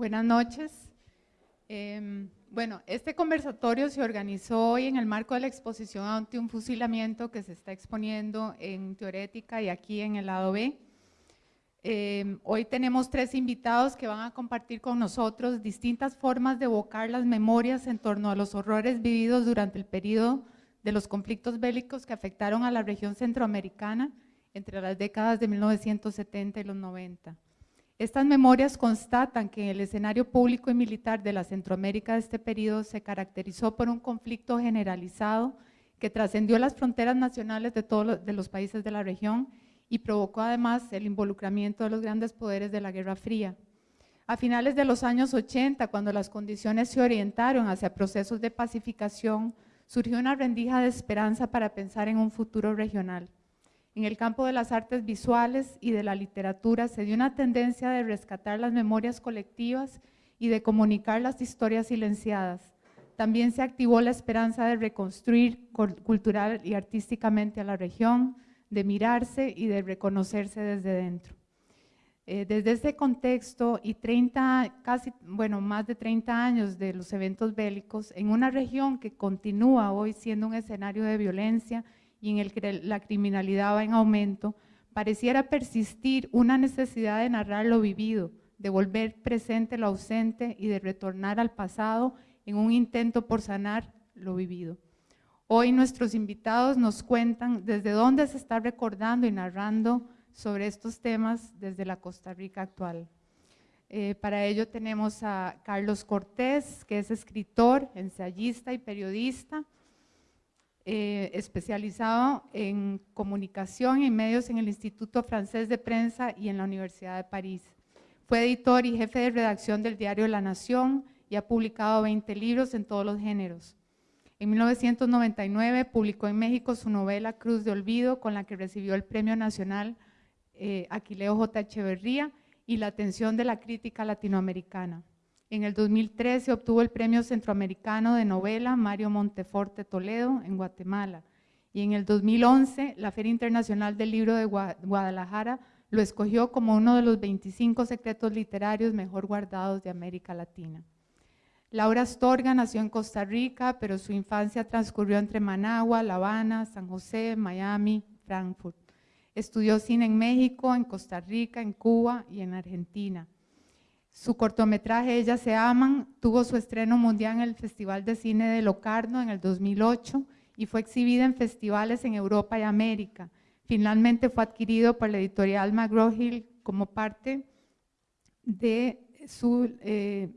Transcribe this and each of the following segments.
Buenas noches. Em, bueno, este conversatorio se organizó hoy en el marco de la exposición ante un fusilamiento que se está exponiendo en Teorética y aquí en el lado B. Em, hoy tenemos tres invitados que van a compartir con nosotros distintas formas de evocar las memorias en torno a los horrores vividos durante el periodo de los conflictos bélicos que afectaron a la región centroamericana entre las décadas de 1970 y los 90. Estas memorias constatan que el escenario público y militar de la Centroamérica de este periodo se caracterizó por un conflicto generalizado que trascendió las fronteras nacionales de todos los, los países de la región y provocó además el involucramiento de los grandes poderes de la Guerra Fría. A finales de los años 80, cuando las condiciones se orientaron hacia procesos de pacificación, surgió una rendija de esperanza para pensar en un futuro regional. En el campo de las artes visuales y de la literatura se dio una tendencia de rescatar las memorias colectivas y de comunicar las historias silenciadas. También se activó la esperanza de reconstruir cultural y artísticamente a la región, de mirarse y de reconocerse desde dentro. Eh, desde ese contexto y 30, casi, bueno, más de 30 años de los eventos bélicos, en una región que continúa hoy siendo un escenario de violencia y en el que la criminalidad va en aumento, pareciera persistir una necesidad de narrar lo vivido, de volver presente lo ausente y de retornar al pasado en un intento por sanar lo vivido. Hoy nuestros invitados nos cuentan desde dónde se está recordando y narrando sobre estos temas desde la Costa Rica actual. Eh, para ello tenemos a Carlos Cortés, que es escritor, ensayista y periodista, eh, especializado en comunicación y medios en el Instituto Francés de Prensa y en la Universidad de París. Fue editor y jefe de redacción del diario La Nación y ha publicado 20 libros en todos los géneros. En 1999 publicó en México su novela Cruz de Olvido, con la que recibió el Premio Nacional eh, Aquileo J. Echeverría y la atención de la crítica latinoamericana. En el 2013 obtuvo el Premio Centroamericano de Novela Mario Monteforte Toledo en Guatemala. Y en el 2011 la Feria Internacional del Libro de Guadalajara lo escogió como uno de los 25 secretos literarios mejor guardados de América Latina. Laura Astorga nació en Costa Rica, pero su infancia transcurrió entre Managua, La Habana, San José, Miami, Frankfurt. Estudió cine en México, en Costa Rica, en Cuba y en Argentina. Su cortometraje Ellas se aman tuvo su estreno mundial en el Festival de Cine de Locarno en el 2008 y fue exhibida en festivales en Europa y América. Finalmente fue adquirido por la editorial McGraw-Hill como parte de su, eh,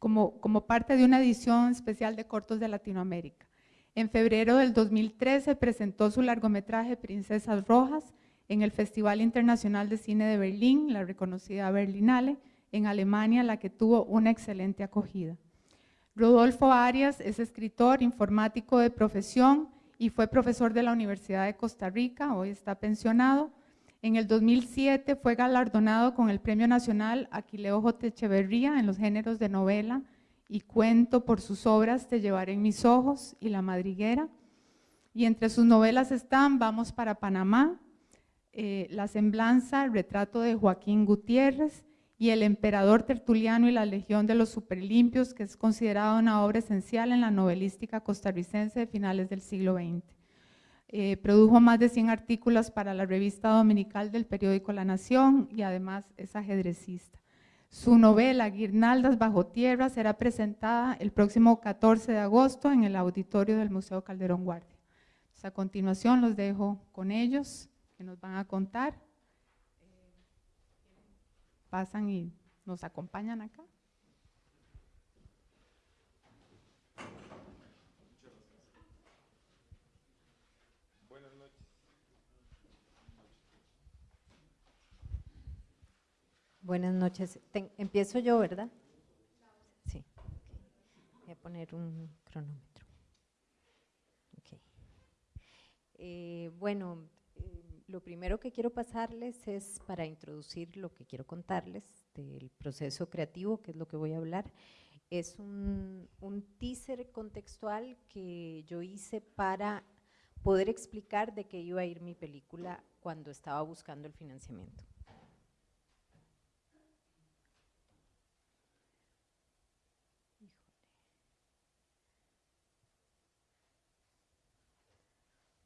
como, como parte de una edición especial de cortos de Latinoamérica. En febrero del 2013 presentó su largometraje Princesas Rojas en el Festival Internacional de Cine de Berlín, la reconocida Berlinale, en Alemania, la que tuvo una excelente acogida. Rodolfo Arias es escritor, informático de profesión y fue profesor de la Universidad de Costa Rica, hoy está pensionado. En el 2007 fue galardonado con el Premio Nacional Aquileo J. Echeverría en los géneros de novela y cuento por sus obras Te llevaré en mis ojos y La madriguera. Y entre sus novelas están Vamos para Panamá, eh, La semblanza, el retrato de Joaquín Gutiérrez, y El emperador Tertuliano y la Legión de los Superlimpios, que es considerada una obra esencial en la novelística costarricense de finales del siglo XX. Eh, produjo más de 100 artículos para la revista dominical del periódico La Nación y además es ajedrecista. Su novela Guirnaldas bajo tierra será presentada el próximo 14 de agosto en el auditorio del Museo Calderón Guardia. a continuación los dejo con ellos, que nos van a contar pasan y nos acompañan acá. Buenas noches. Buenas noches. empiezo yo, ¿verdad? Sí. Voy a poner un cronómetro. Okay. Eh, bueno, lo primero que quiero pasarles es para introducir lo que quiero contarles del proceso creativo, que es lo que voy a hablar. Es un, un teaser contextual que yo hice para poder explicar de qué iba a ir mi película cuando estaba buscando el financiamiento.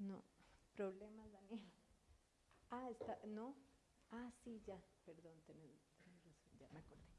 No, problemas, Daniel. Ah, está, no. Ah, sí, ya, perdón, tenés, razón, ya me acordé.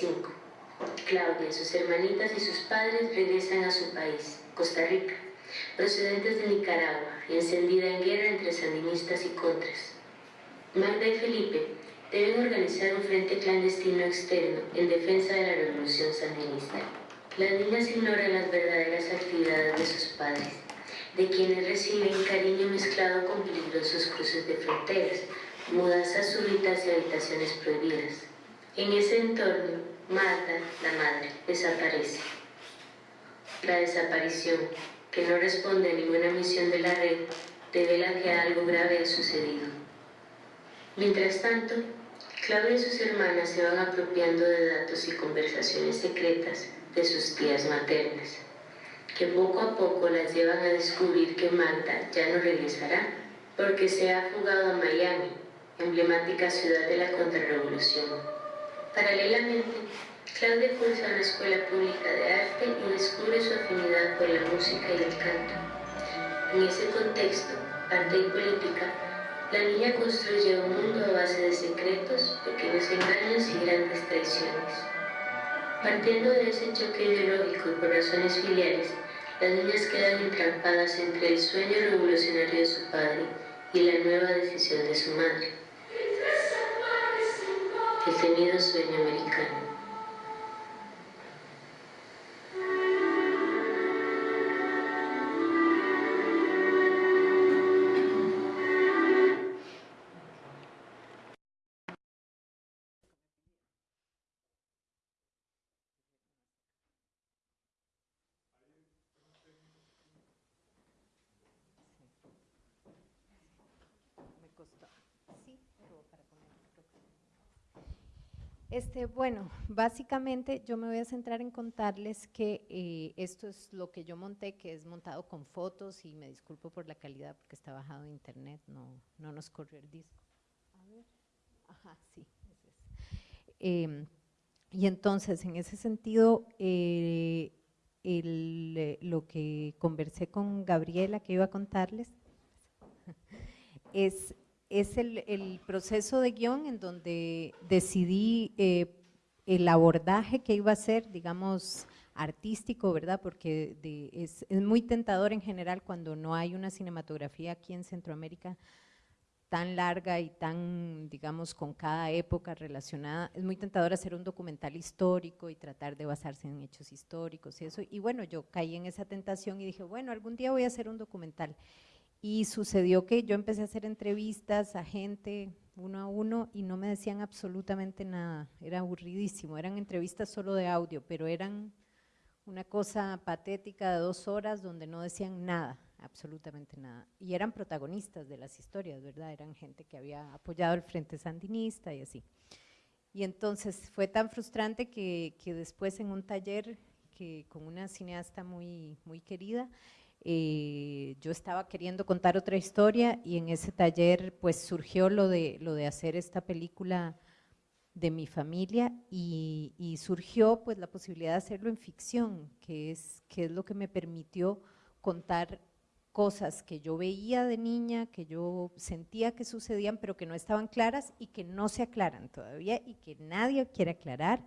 ...1985... Claudia, sus hermanitas y sus padres regresan a su país, Costa Rica, procedentes de Nicaragua encendida en guerra entre sandinistas y contras. Magda y Felipe deben organizar un frente clandestino externo en defensa de la revolución sandinista. Las niñas ignoran las verdaderas actividades de sus padres, de quienes reciben cariño mezclado con peligrosos cruces de fronteras, mudanzas súbitas y habitaciones prohibidas. En ese entorno, Marta, la madre, desaparece. La desaparición, que no responde a ninguna misión de la red, revela que algo grave ha sucedido. Mientras tanto, Claudia y sus hermanas se van apropiando de datos y conversaciones secretas de sus tías maternas, que poco a poco las llevan a descubrir que Marta ya no regresará, porque se ha fugado a Miami, emblemática ciudad de la contrarrevolución. Paralelamente, Claudia cursa una escuela pública de arte y descubre su afinidad por la música y el canto. En ese contexto, arte y política, la niña construye un mundo a base de secretos, pequeños engaños y grandes traiciones. Partiendo de ese choque ideológico y por razones filiales, las niñas quedan entrampadas entre el sueño revolucionario de su padre y la nueva decisión de su madre. El temido sueño americano. Este, bueno, básicamente yo me voy a centrar en contarles que eh, esto es lo que yo monté, que es montado con fotos y me disculpo por la calidad porque está bajado de internet, no, no nos corrió el disco. A ver, ajá, sí. ese es. Em, y entonces, en ese sentido, eh, eh, lo que conversé con Gabriela, que iba a contarles, es es el, el, proceso de guion en donde decidí eh, el abordaje que iba a ser, digamos, artístico, ¿verdad? Porque de, es, es, muy tentador en general cuando no hay una cinematografía aquí en Centroamérica tan larga y tan, digamos, con cada época relacionada, es muy tentador hacer un documental histórico y tratar de basarse en hechos históricos y eso, y bueno, yo caí en esa tentación y dije, bueno, algún día voy a hacer un documental, y sucedió que yo empecé a hacer entrevistas a gente uno a uno y no me decían absolutamente nada, era aburridísimo, eran entrevistas solo de audio, pero eran una cosa patética de dos horas donde no decían nada, absolutamente nada. Y eran protagonistas de las historias, ¿verdad? Eran gente que había apoyado el Frente Sandinista y así. Y entonces fue tan frustrante que, que después en un taller que con una cineasta muy, muy querida, eh, yo estaba queriendo contar otra historia y en ese taller pues surgió lo de, lo de hacer esta película de mi familia y, y, surgió pues la posibilidad de hacerlo en ficción, que es, que es lo que me permitió contar cosas que yo veía de niña, que yo sentía que sucedían, pero que no estaban claras y que no se aclaran todavía y que nadie quiere aclarar.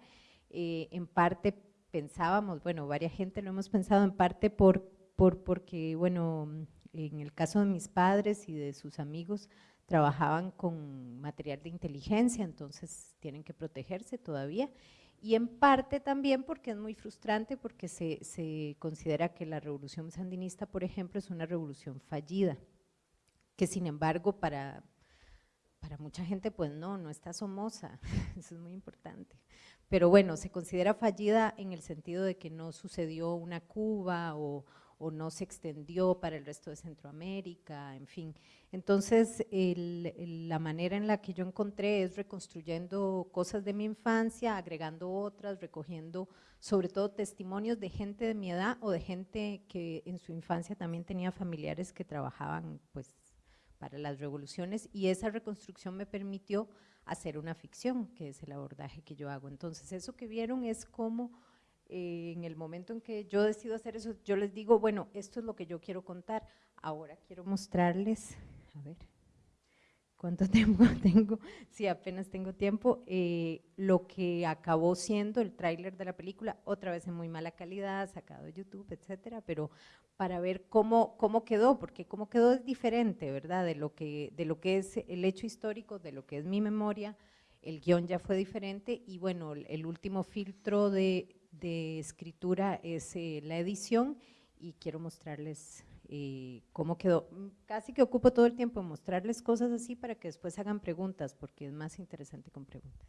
Eh, en parte pensábamos, bueno, varias gente lo hemos pensado, en parte por por, porque, bueno, en el caso de mis padres y de sus amigos, trabajaban con material de inteligencia, entonces tienen que protegerse todavía. Y en parte también porque es muy frustrante, porque se, se considera que la revolución sandinista, por ejemplo, es una revolución fallida, que sin embargo para, para mucha gente pues no, no está somoza, eso es muy importante. Pero bueno, se considera fallida en el sentido de que no sucedió una Cuba o, o no se extendió para el resto de Centroamérica, en fin. Entonces, la manera en la que yo encontré es reconstruyendo cosas de mi infancia, agregando otras, recogiendo sobre todo testimonios de gente de mi edad o de gente que en su infancia también tenía familiares que trabajaban pues para las revoluciones y esa reconstrucción me permitió hacer una ficción, que es el abordaje que yo hago. Entonces, eso que vieron es como eh, en el momento en que yo decido hacer eso, yo les digo, bueno, esto es lo que yo quiero contar, ahora quiero mostrarles, a ver, ¿cuánto tiempo tengo? Sí, apenas tengo tiempo, eh, lo que acabó siendo el tráiler de la película, otra vez en muy mala calidad, sacado de YouTube, etcétera, pero para ver cómo, cómo quedó, porque cómo quedó es diferente, ¿verdad?, de lo, que, de lo que es el hecho histórico, de lo que es mi memoria, el guion ya fue diferente y bueno, el último filtro de, de escritura es eh, la edición y quiero mostrarles eh, cómo quedó. Mm, casi que ocupo todo el tiempo en mostrarles cosas así para que después hagan preguntas, porque es más interesante con preguntas.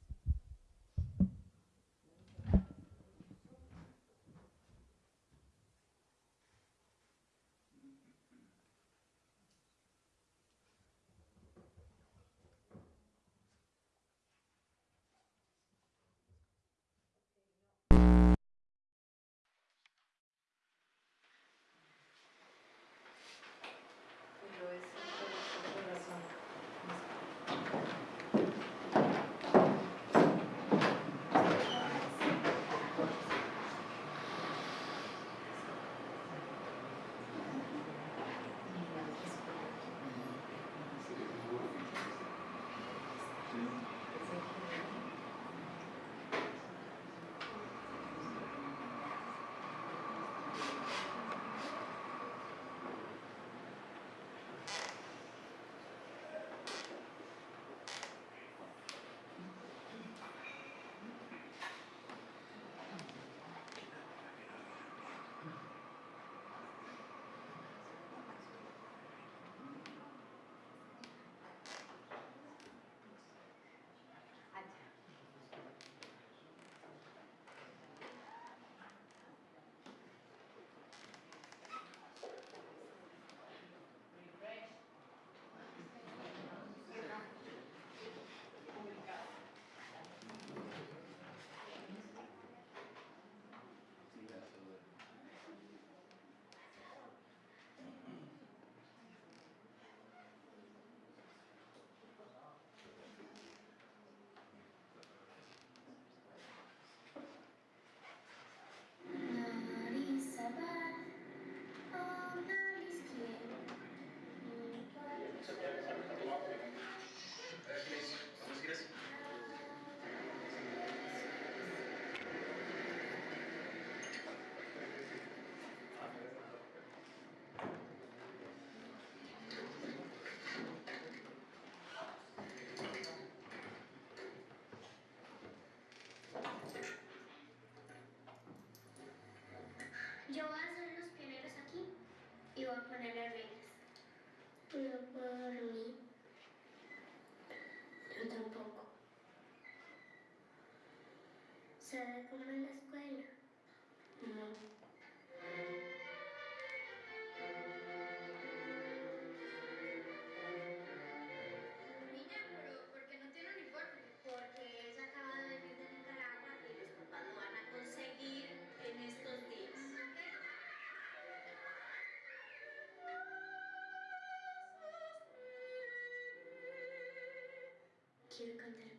Quiero cantar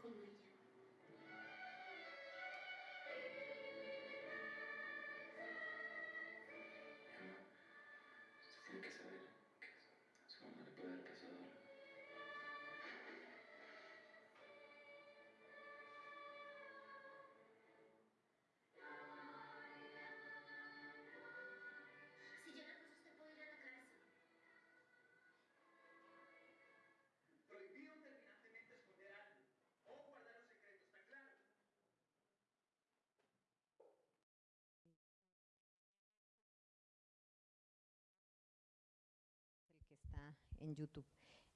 en YouTube.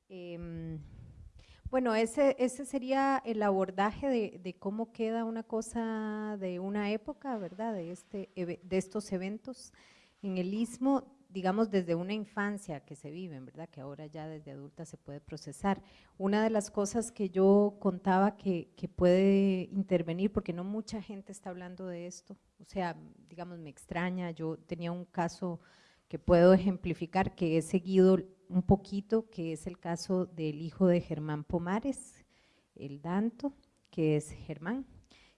Em, bueno, ese, ese sería el abordaje de, de cómo queda una cosa de una época, ¿verdad? De, este, de estos eventos en el Istmo, digamos desde una infancia que se viven, ¿verdad? Que ahora ya desde adulta se puede procesar. Una de las cosas que yo contaba que, que puede intervenir, porque no mucha gente está hablando de esto, o sea, digamos, me extraña, yo tenía un caso que puedo ejemplificar, que he seguido un poquito, que es el caso del hijo de Germán Pomares, el Danto, que es Germán,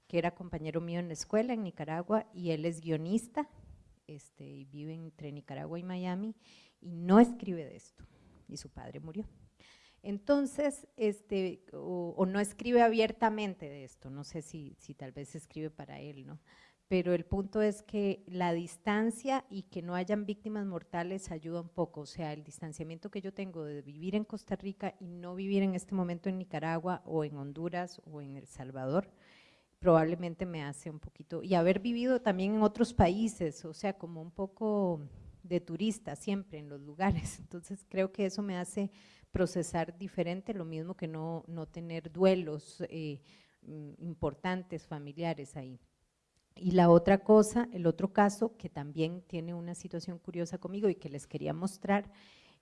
que era compañero mío en la escuela en Nicaragua y él es guionista, este, y vive entre Nicaragua y Miami y no escribe de esto y su padre murió. Entonces, este, o, no escribe abiertamente de esto, no sé si, si tal vez escribe para él, ¿no? Pero el punto es que la distancia y que no hayan víctimas mortales ayuda un poco, o sea, el distanciamiento que yo tengo de vivir en Costa Rica y no vivir en este momento en Nicaragua o en Honduras o en El Salvador, probablemente me hace un poquito, y haber vivido también en otros países, o sea, como un poco de turista siempre en los lugares, entonces creo que eso me hace procesar diferente, lo mismo que no, no tener duelos eh, mm, importantes, familiares ahí. Y la otra cosa, el otro caso que también tiene una situación curiosa conmigo y que les quería mostrar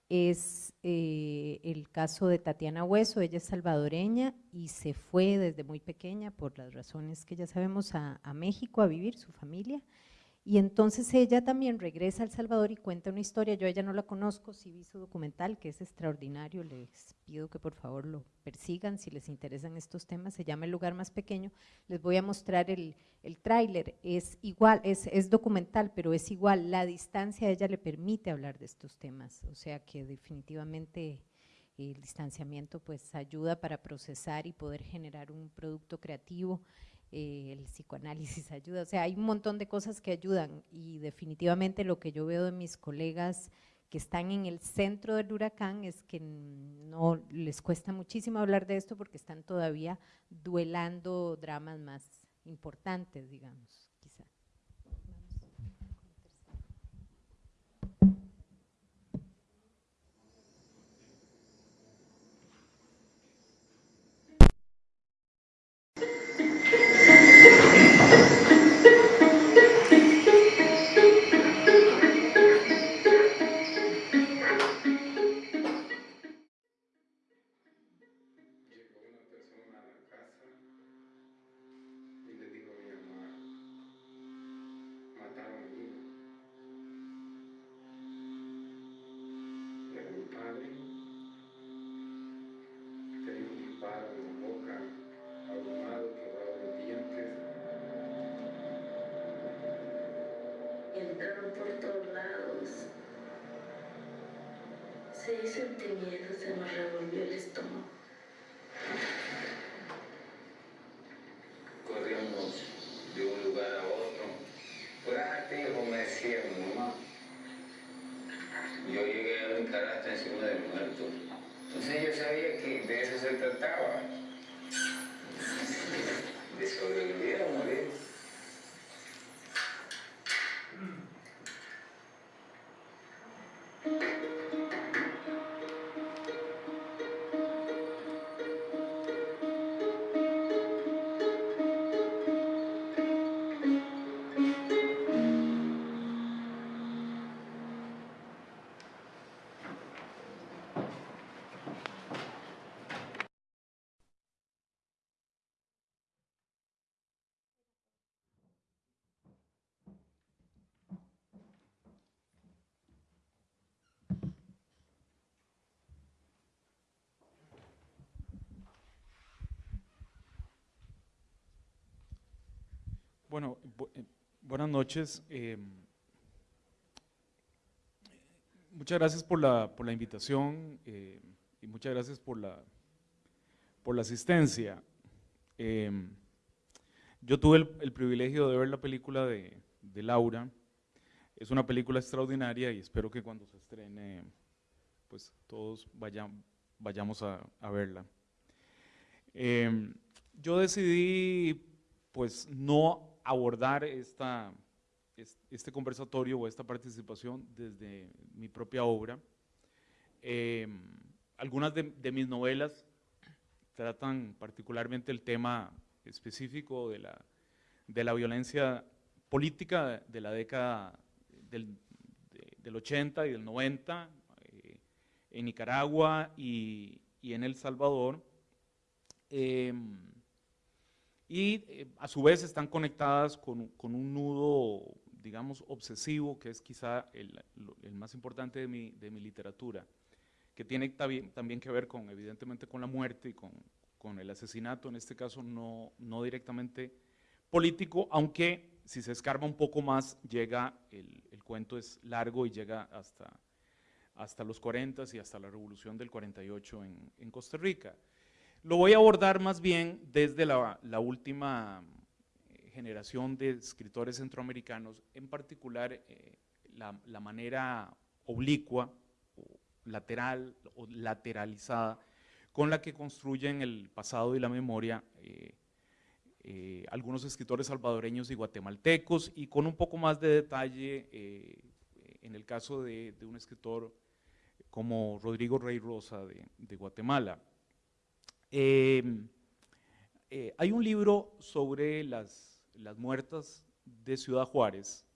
es eh, el caso de Tatiana Hueso, ella es salvadoreña y se fue desde muy pequeña por las razones que ya sabemos a, a México a vivir, su familia, y entonces ella también regresa a El Salvador y cuenta una historia, yo ella no la conozco, sí vi su documental que es extraordinario, les pido que por favor lo persigan si les interesan estos temas, se llama El lugar más pequeño, les voy a mostrar el, el tráiler, es igual, es, es documental, pero es igual, la distancia a ella le permite hablar de estos temas, o sea que definitivamente el distanciamiento pues ayuda para procesar y poder generar un producto creativo, eh, el psicoanálisis ayuda, o sea, hay un montón de cosas que ayudan y definitivamente lo que yo veo de mis colegas que están en el centro del huracán es que no les cuesta muchísimo hablar de esto porque están todavía duelando dramas más importantes, digamos, Bueno, bu- eh, buenas noches. eh, muchas gracias por la, por la invitación eh, y muchas gracias por la, por la asistencia. Eh, yo tuve el, privilegio de ver la película de, de Laura. Es una película extraordinaria y espero que cuando se estrene, pues todos vayan, vayamos a, a verla. Eh, yo decidí pues no abordar esta, es- este conversatorio o esta participación desde mi propia obra. Eh, algunas de, de mis novelas tratan particularmente el tema específico de la, de la violencia política de la década del, de- del 80 y del 90 eh, en Nicaragua y, y en El Salvador. Em, y eh, a su vez están conectadas con, con un nudo, digamos, obsesivo, que es quizá el, el más importante de mi, de mi literatura, que tiene también, también que ver con, evidentemente, con la muerte y con, con el asesinato, en este caso no, no directamente político, aunque si se escarba un poco más, llega, el, el cuento es largo y llega hasta, hasta los 40 y hasta la revolución del 48 en, en Costa Rica. Lo voy a abordar más bien desde la, última eh, generación de escritores centroamericanos, en particular eh, la, manera oblicua, o lateral o lateralizada, con la que construyen el pasado y la memoria eh, algunos escritores salvadoreños y guatemaltecos, y con un poco más de detalle en el caso de, un escritor como Rodrigo Rey Rosa de Guatemala. Eh, eh, hay un libro sobre las, muertas de Ciudad Juárez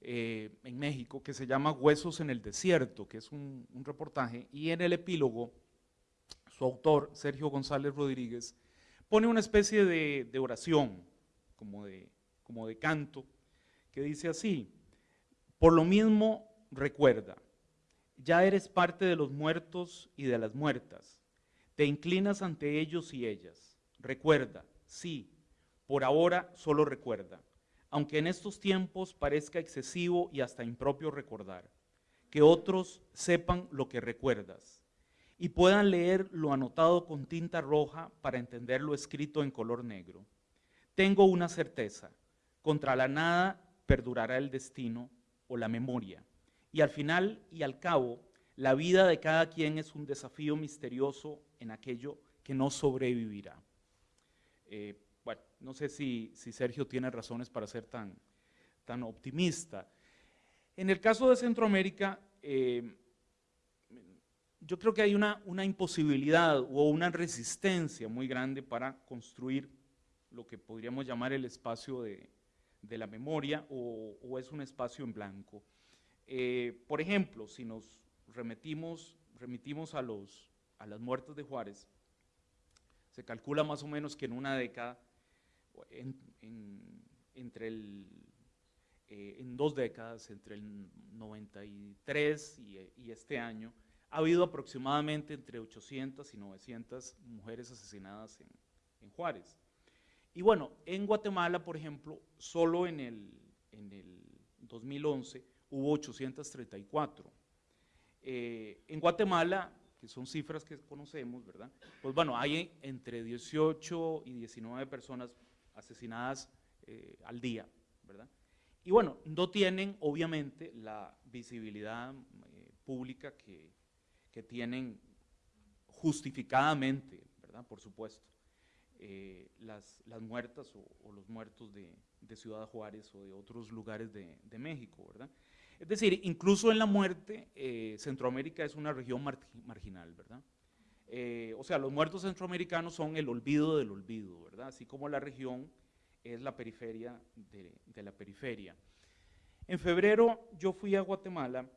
eh, en México que se llama Huesos en el Desierto, que es un, reportaje, y en el epílogo su autor, Sergio González Rodríguez, pone una especie de, oración, como de canto, que dice así, por lo mismo recuerda, ya eres parte de los muertos y de las muertas, te inclinas ante ellos y ellas. Recuerda, sí, por ahora solo recuerda, aunque en estos tiempos parezca excesivo y hasta impropio recordar, que otros sepan lo que recuerdas y puedan leer lo anotado con tinta roja para entender lo escrito en color negro. Tengo una certeza, contra la nada perdurará el destino o la memoria, y al final y al cabo, la vida de cada quien es un desafío misterioso en aquello que no sobrevivirá. Eh, bueno, no sé si, si, Sergio tiene razones para ser tan, tan optimista. En el caso de Centroamérica, eh, yo creo que hay una, una, imposibilidad o una resistencia muy grande para construir lo que podríamos llamar el espacio de, de la memoria o, es un espacio en blanco. Eh, por ejemplo, si nos remitimos, remitimos a, los, a las muertes de Juárez, se calcula más o menos que en una década, en, en, entre el, eh, en dos décadas, entre el 93 y, y este año, ha habido aproximadamente entre 800 y 900 mujeres asesinadas en, en, Juárez. Y bueno, en Guatemala, por ejemplo, solo en el, en el 2011 hubo 834. Eh, en Guatemala, que son cifras que conocemos, ¿verdad? Pues bueno, hay entre 18 y 19 personas asesinadas eh, al día, ¿verdad? Y bueno, no tienen obviamente la visibilidad eh, pública que, tienen justificadamente, ¿verdad? Por supuesto, eh, las, muertas o, los muertos de, de, Ciudad Juárez o de otros lugares de, de, México, ¿verdad? Es decir, incluso en la muerte, eh, Centroamérica es una región mar marginal, ¿verdad? Eh, o sea, los muertos centroamericanos son el olvido del olvido, ¿verdad? Así como la región es la periferia de, la periferia. En febrero yo fui a Guatemala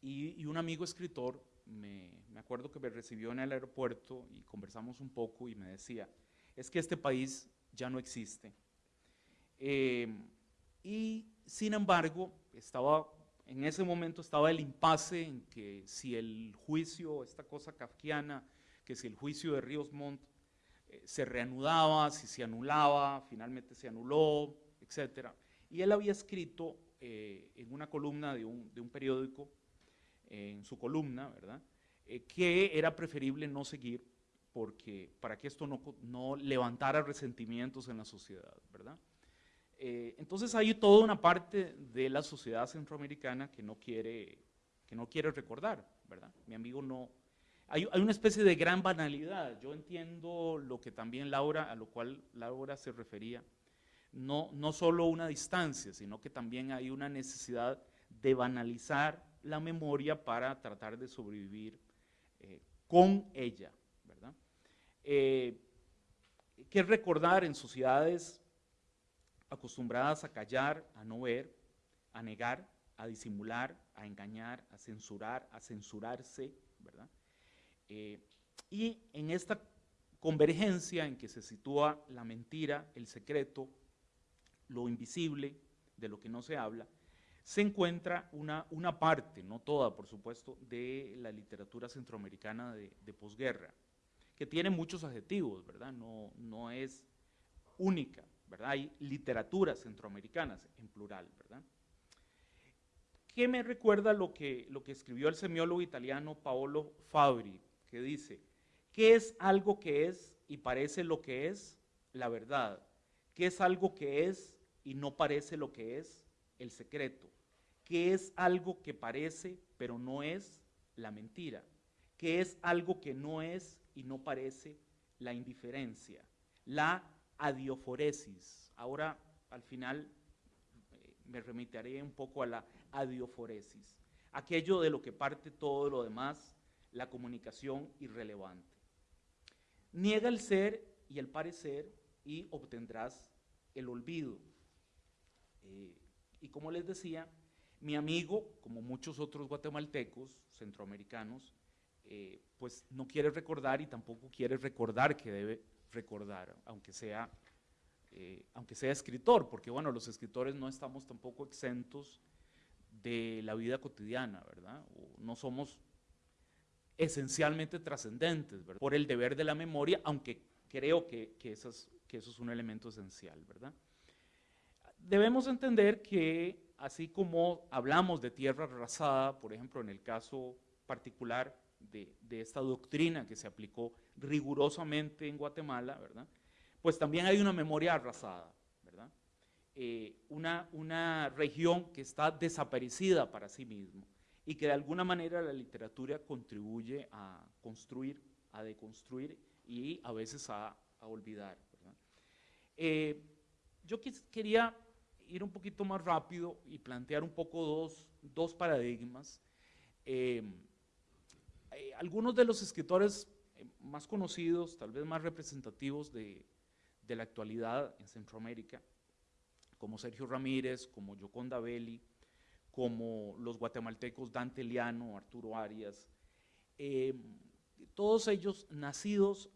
y, y un amigo escritor me, me, acuerdo que me recibió en el aeropuerto y conversamos un poco y me decía, es que este país ya no existe. Eh, y sin embargo, estaba, en ese momento estaba el impasse en que si el juicio, esta cosa kafkiana, que si el juicio de Ríos Montt eh, se reanudaba, si se anulaba, finalmente se anuló, etc. Y él había escrito eh, en una columna de un, de un periódico, en su columna, ¿verdad?, eh, que era preferible no seguir porque, para que esto no, no levantara resentimientos en la sociedad, ¿verdad? Eh, entonces hay toda una parte de la sociedad centroamericana que no quiere, que no quiere recordar, ¿verdad? Mi amigo no... Hay, hay una especie de gran banalidad. Yo entiendo lo que también Laura, a lo cual Laura se refería, no, no solo una distancia, sino que también hay una necesidad de banalizar la memoria para tratar de sobrevivir eh, con ella, ¿verdad? Eh, que recordar en sociedades acostumbradas a callar, a no ver, a negar, a disimular, a engañar, a censurar, a censurarse, ¿verdad? Eh, y en esta convergencia en que se sitúa la mentira, el secreto, lo invisible, de lo que no se habla, se encuentra una, una parte, no toda por supuesto, de la literatura centroamericana de, de posguerra, que tiene muchos adjetivos, ¿verdad? No, no es única, Hay literaturas centroamericanas en plural, ¿verdad? ¿Qué me recuerda lo que, lo que escribió el semiólogo italiano Paolo Fabri, que dice, ¿qué es algo que es y parece lo que es? La verdad. ¿Qué es algo que es y no parece lo que es? El secreto. ¿Qué es algo que parece pero no es? La mentira. ¿Qué es algo que no es y no parece? La indiferencia. La adioforesis. Ahora, al final, eh, me remitiré un poco a la adioforesis. Aquello de lo que parte todo lo demás, la comunicación irrelevante. Niega el ser y el parecer y obtendrás el olvido. Eh, y como les decía, mi amigo, como muchos otros guatemaltecos, centroamericanos, eh, pues no quiere recordar y tampoco quiere recordar que debe recordar, aunque sea, eh, aunque sea escritor, porque bueno, los escritores no estamos tampoco exentos de la vida cotidiana, ¿verdad? No somos esencialmente trascendentes, ¿verdad? Por el deber de la memoria, aunque creo que, que eso es un elemento esencial, ¿verdad? Debemos entender que así como hablamos de tierra arrasada, por ejemplo, en el caso particular de, de, esta doctrina que se aplicó rigurosamente en Guatemala, ¿verdad? Pues también hay una memoria arrasada, ¿verdad? Eh, una, una región que está desaparecida para sí mismo y que de alguna manera la literatura contribuye a construir, a deconstruir y a veces a, a olvidar. Eh, yo quis, quería ir un poquito más rápido y plantear un poco dos, dos paradigmas. Eh, eh, algunos de los escritores eh, más conocidos, tal vez más representativos de, de, la actualidad en Centroamérica, como Sergio Ramírez, como Yoconda Belli, como los guatemaltecos Dante Liano, Arturo Arias, eh, todos ellos nacidos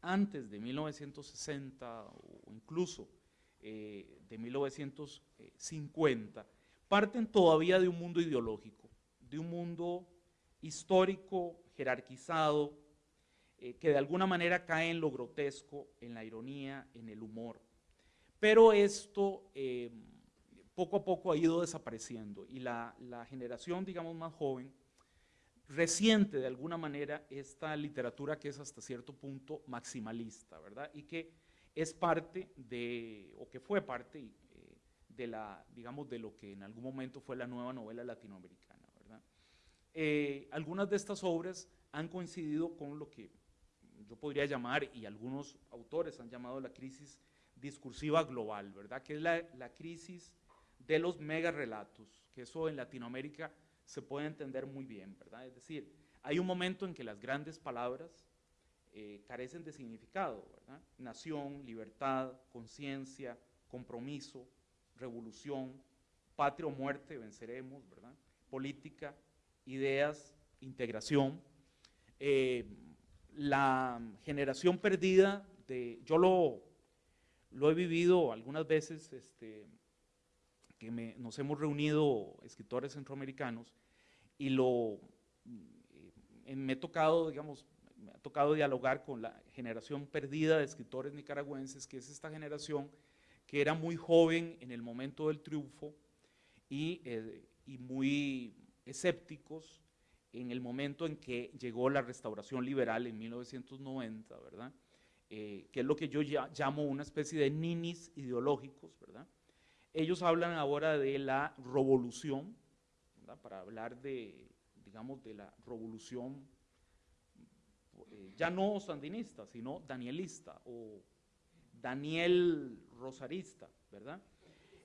antes de 1960 o incluso de 1950, parten todavía de un mundo ideológico, de un mundo histórico, jerarquizado, eh, que de alguna manera cae en lo grotesco, en la ironía, en el humor. Pero esto eh, poco a poco ha ido desapareciendo y la, generación, digamos, más joven, resiente de alguna manera esta literatura que es hasta cierto punto maximalista, ¿verdad? Y que es parte de, o que fue parte eh, de la, digamos, de lo que en algún momento fue la nueva novela latinoamericana. Eh, algunas de estas obras han coincidido con lo que yo podría llamar, y algunos autores han llamado la crisis discursiva global, ¿verdad? Que es la, la crisis de los mega relatos, que eso en Latinoamérica se puede entender muy bien, ¿verdad? Es decir, hay un momento en que las grandes palabras eh, carecen de significado, ¿verdad? Nación, libertad, conciencia, compromiso, revolución, patria o muerte, venceremos, ¿verdad? Política, ideas, integración. Eh, la generación perdida de, yo lo, lo he vivido algunas veces, este, que nos hemos reunido escritores centroamericanos y lo, eh, me he tocado, digamos, me ha tocado dialogar con la generación perdida de escritores nicaragüenses, que es esta generación que era muy joven en el momento del triunfo y, eh, y muy escépticos en el momento en que llegó la restauración liberal en 1990, ¿verdad? Eh, que es lo que yo llamo una especie de ninis ideológicos, ¿verdad? Ellos hablan ahora de la revolución, ¿verdad? para hablar de, digamos, de la revolución eh, ya no sandinista, sino danielista o Daniel Rosarista, ¿verdad?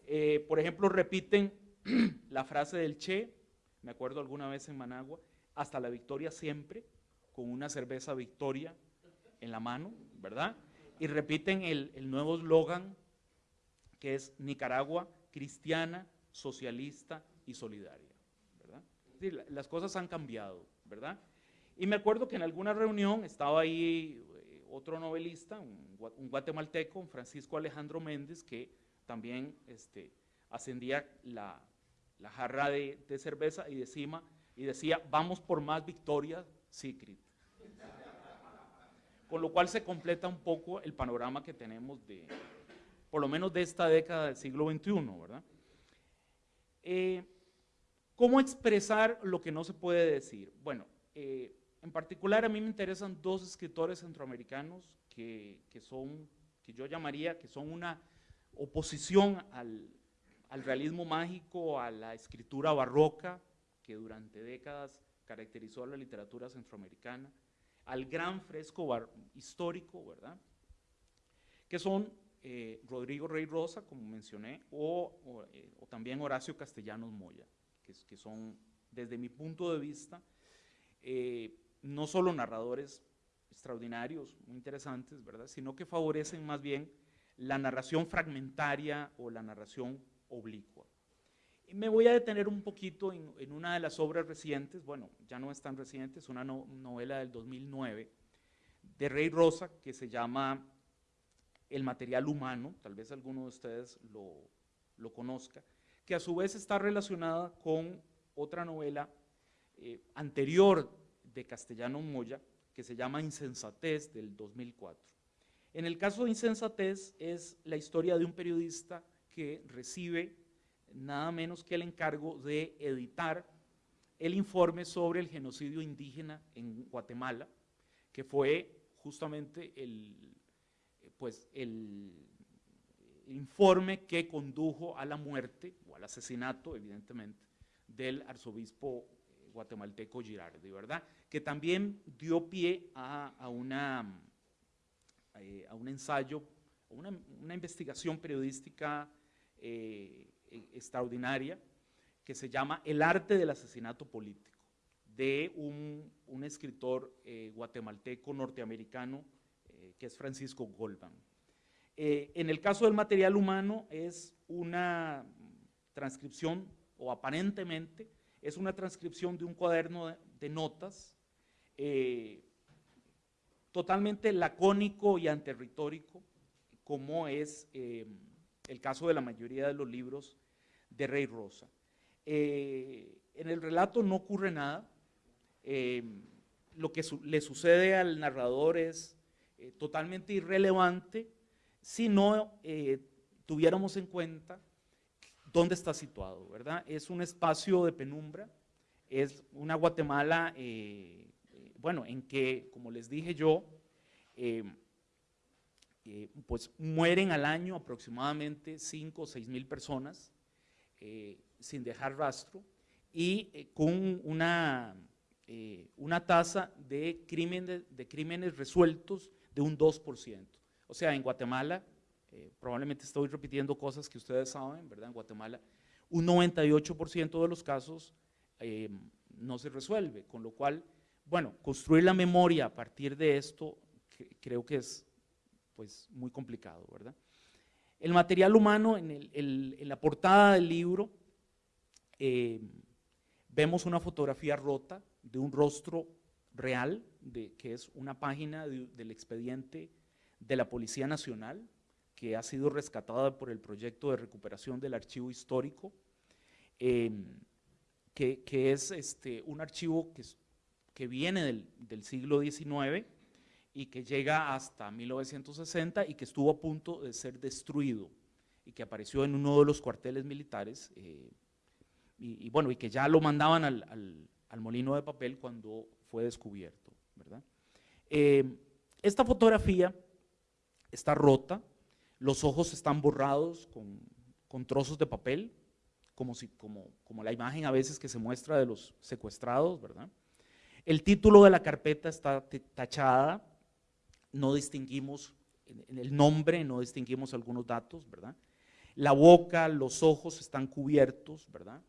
Eh, por ejemplo, repiten la frase del Che, me acuerdo alguna vez en Managua, hasta la victoria siempre, con una cerveza Victoria en la mano, ¿verdad? Y repiten el, el nuevo eslogan que es Nicaragua cristiana, socialista y solidaria, ¿verdad? Es decir, la- las cosas han cambiado, ¿verdad? Y me acuerdo que en alguna reunión estaba ahí eh, otro novelista, un, un guatemalteco, Francisco Alejandro Méndez, que también este, ascendía la, la jarra de, de cerveza y, decima, y decía, vamos por más victorias, Secret. Con lo cual se completa un poco el panorama que tenemos de, por lo menos de esta década del siglo XXI, ¿verdad? Eh, ¿Cómo expresar lo que no se puede decir? Bueno, eh, en particular a mí me interesan dos escritores centroamericanos que, que son, que yo llamaría, que son una oposición al, al realismo mágico, a la escritura barroca, que durante décadas caracterizó a la literatura centroamericana, al gran fresco histórico, ¿verdad? Que son eh, Rodrigo Rey Rosa, como mencioné, o, eh, también Horacio Castellanos Moya, que son, desde mi punto de vista, eh, no solo narradores extraordinarios, muy interesantes, ¿verdad? Sino que favorecen más bien la narración fragmentaria o la narración oblicua. Me voy a detener un poquito en, en una de las obras recientes, bueno, ya no es tan reciente, es una no- novela del 2009 de Rey Rosa que se llama El material humano, tal vez alguno de ustedes lo, lo conozca, que a su vez está relacionada con otra novela eh, anterior de Castellano Moya, que se llama Insensatez del 2004. En el caso de Insensatez es la historia de un periodista que recibe nada menos que el encargo de editar el informe sobre el genocidio indígena en Guatemala, que fue justamente el, pues el informe que condujo a la muerte o al asesinato, evidentemente, del arzobispo guatemalteco Girardi, ¿verdad? Que también dio pie a, una, eh, a un ensayo, una investigación periodística eh, extraordinaria que se llama El arte del asesinato político, de un, un escritor eh, guatemalteco norteamericano eh, que es Francisco Goldman. En el caso del material humano es una transcripción, o aparentemente es una transcripción de un cuaderno de, de notas totalmente lacónico y anterritórico, como es el caso de la mayoría de los libros de Rey Rosa. Eh, en el relato no ocurre nada, eh, lo que le sucede al narrador es eh, totalmente irrelevante si no eh, tuviéramos en cuenta dónde está situado, ¿verdad? Es un espacio de penumbra, es una Guatemala, bueno, en que, como les dije yo, eh, pues mueren al año aproximadamente 5 o 6 mil personas eh, sin dejar rastro y eh, con una, una tasa de crímenes, de crímenes resueltos de un 2%. O sea, en Guatemala, probablemente estoy repitiendo cosas que ustedes saben, ¿verdad? En Guatemala, un 98% de los casos no se resuelve, con lo cual, bueno, construir la memoria a partir de esto cre- creo que es pues muy complicado, ¿verdad? El material humano, en, la portada del libro, eh, vemos una fotografía rota de un rostro real, que es una página de- del expediente de la Policía Nacional, que ha sido rescatada por el proyecto de recuperación del archivo histórico, eh, que, es este, un archivo que viene del siglo XIX y que llega hasta 1960 y que estuvo a punto de ser destruido y que apareció en uno de los cuarteles militares eh, y, y bueno, y que ya lo mandaban al, al- al molino de papel cuando fue descubierto, ¿verdad? Eh, esta fotografía está rota, los ojos están borrados con, con trozos de papel, como, si, como, como la imagen a veces que se muestra de los secuestrados, ¿verdad? El título de la carpeta está tachada, no distinguimos en el nombre, no distinguimos algunos datos, ¿verdad? La boca, los ojos están cubiertos, ¿verdad?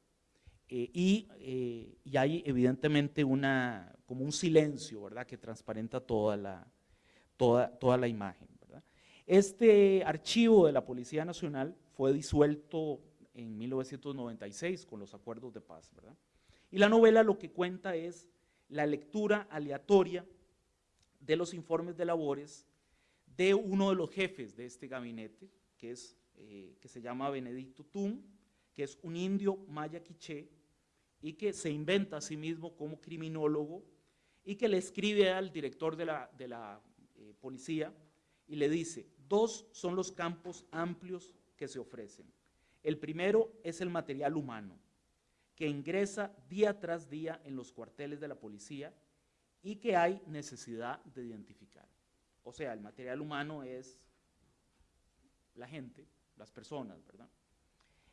Eh, y, eh, y hay evidentemente una, como un silencio, ¿verdad? Que transparenta toda la, toda, toda la imagen, ¿verdad? Este archivo de la Policía Nacional fue disuelto en 1996 con los acuerdos de paz, ¿verdad? Y la novela lo que cuenta es la lectura aleatoria de los informes de labores de uno de los jefes de este gabinete, que, es, eh, que se llama Benedicto Tum, que es un indio maya quiché y que se inventa a sí mismo como criminólogo y que le escribe al director de la, de la eh, policía y le dice, dos son los campos amplios que se ofrecen. El primero es el material humano, que ingresa día tras día en los cuarteles de la policía y que hay necesidad de identificar. O sea, el material humano es la gente, las personas, ¿verdad?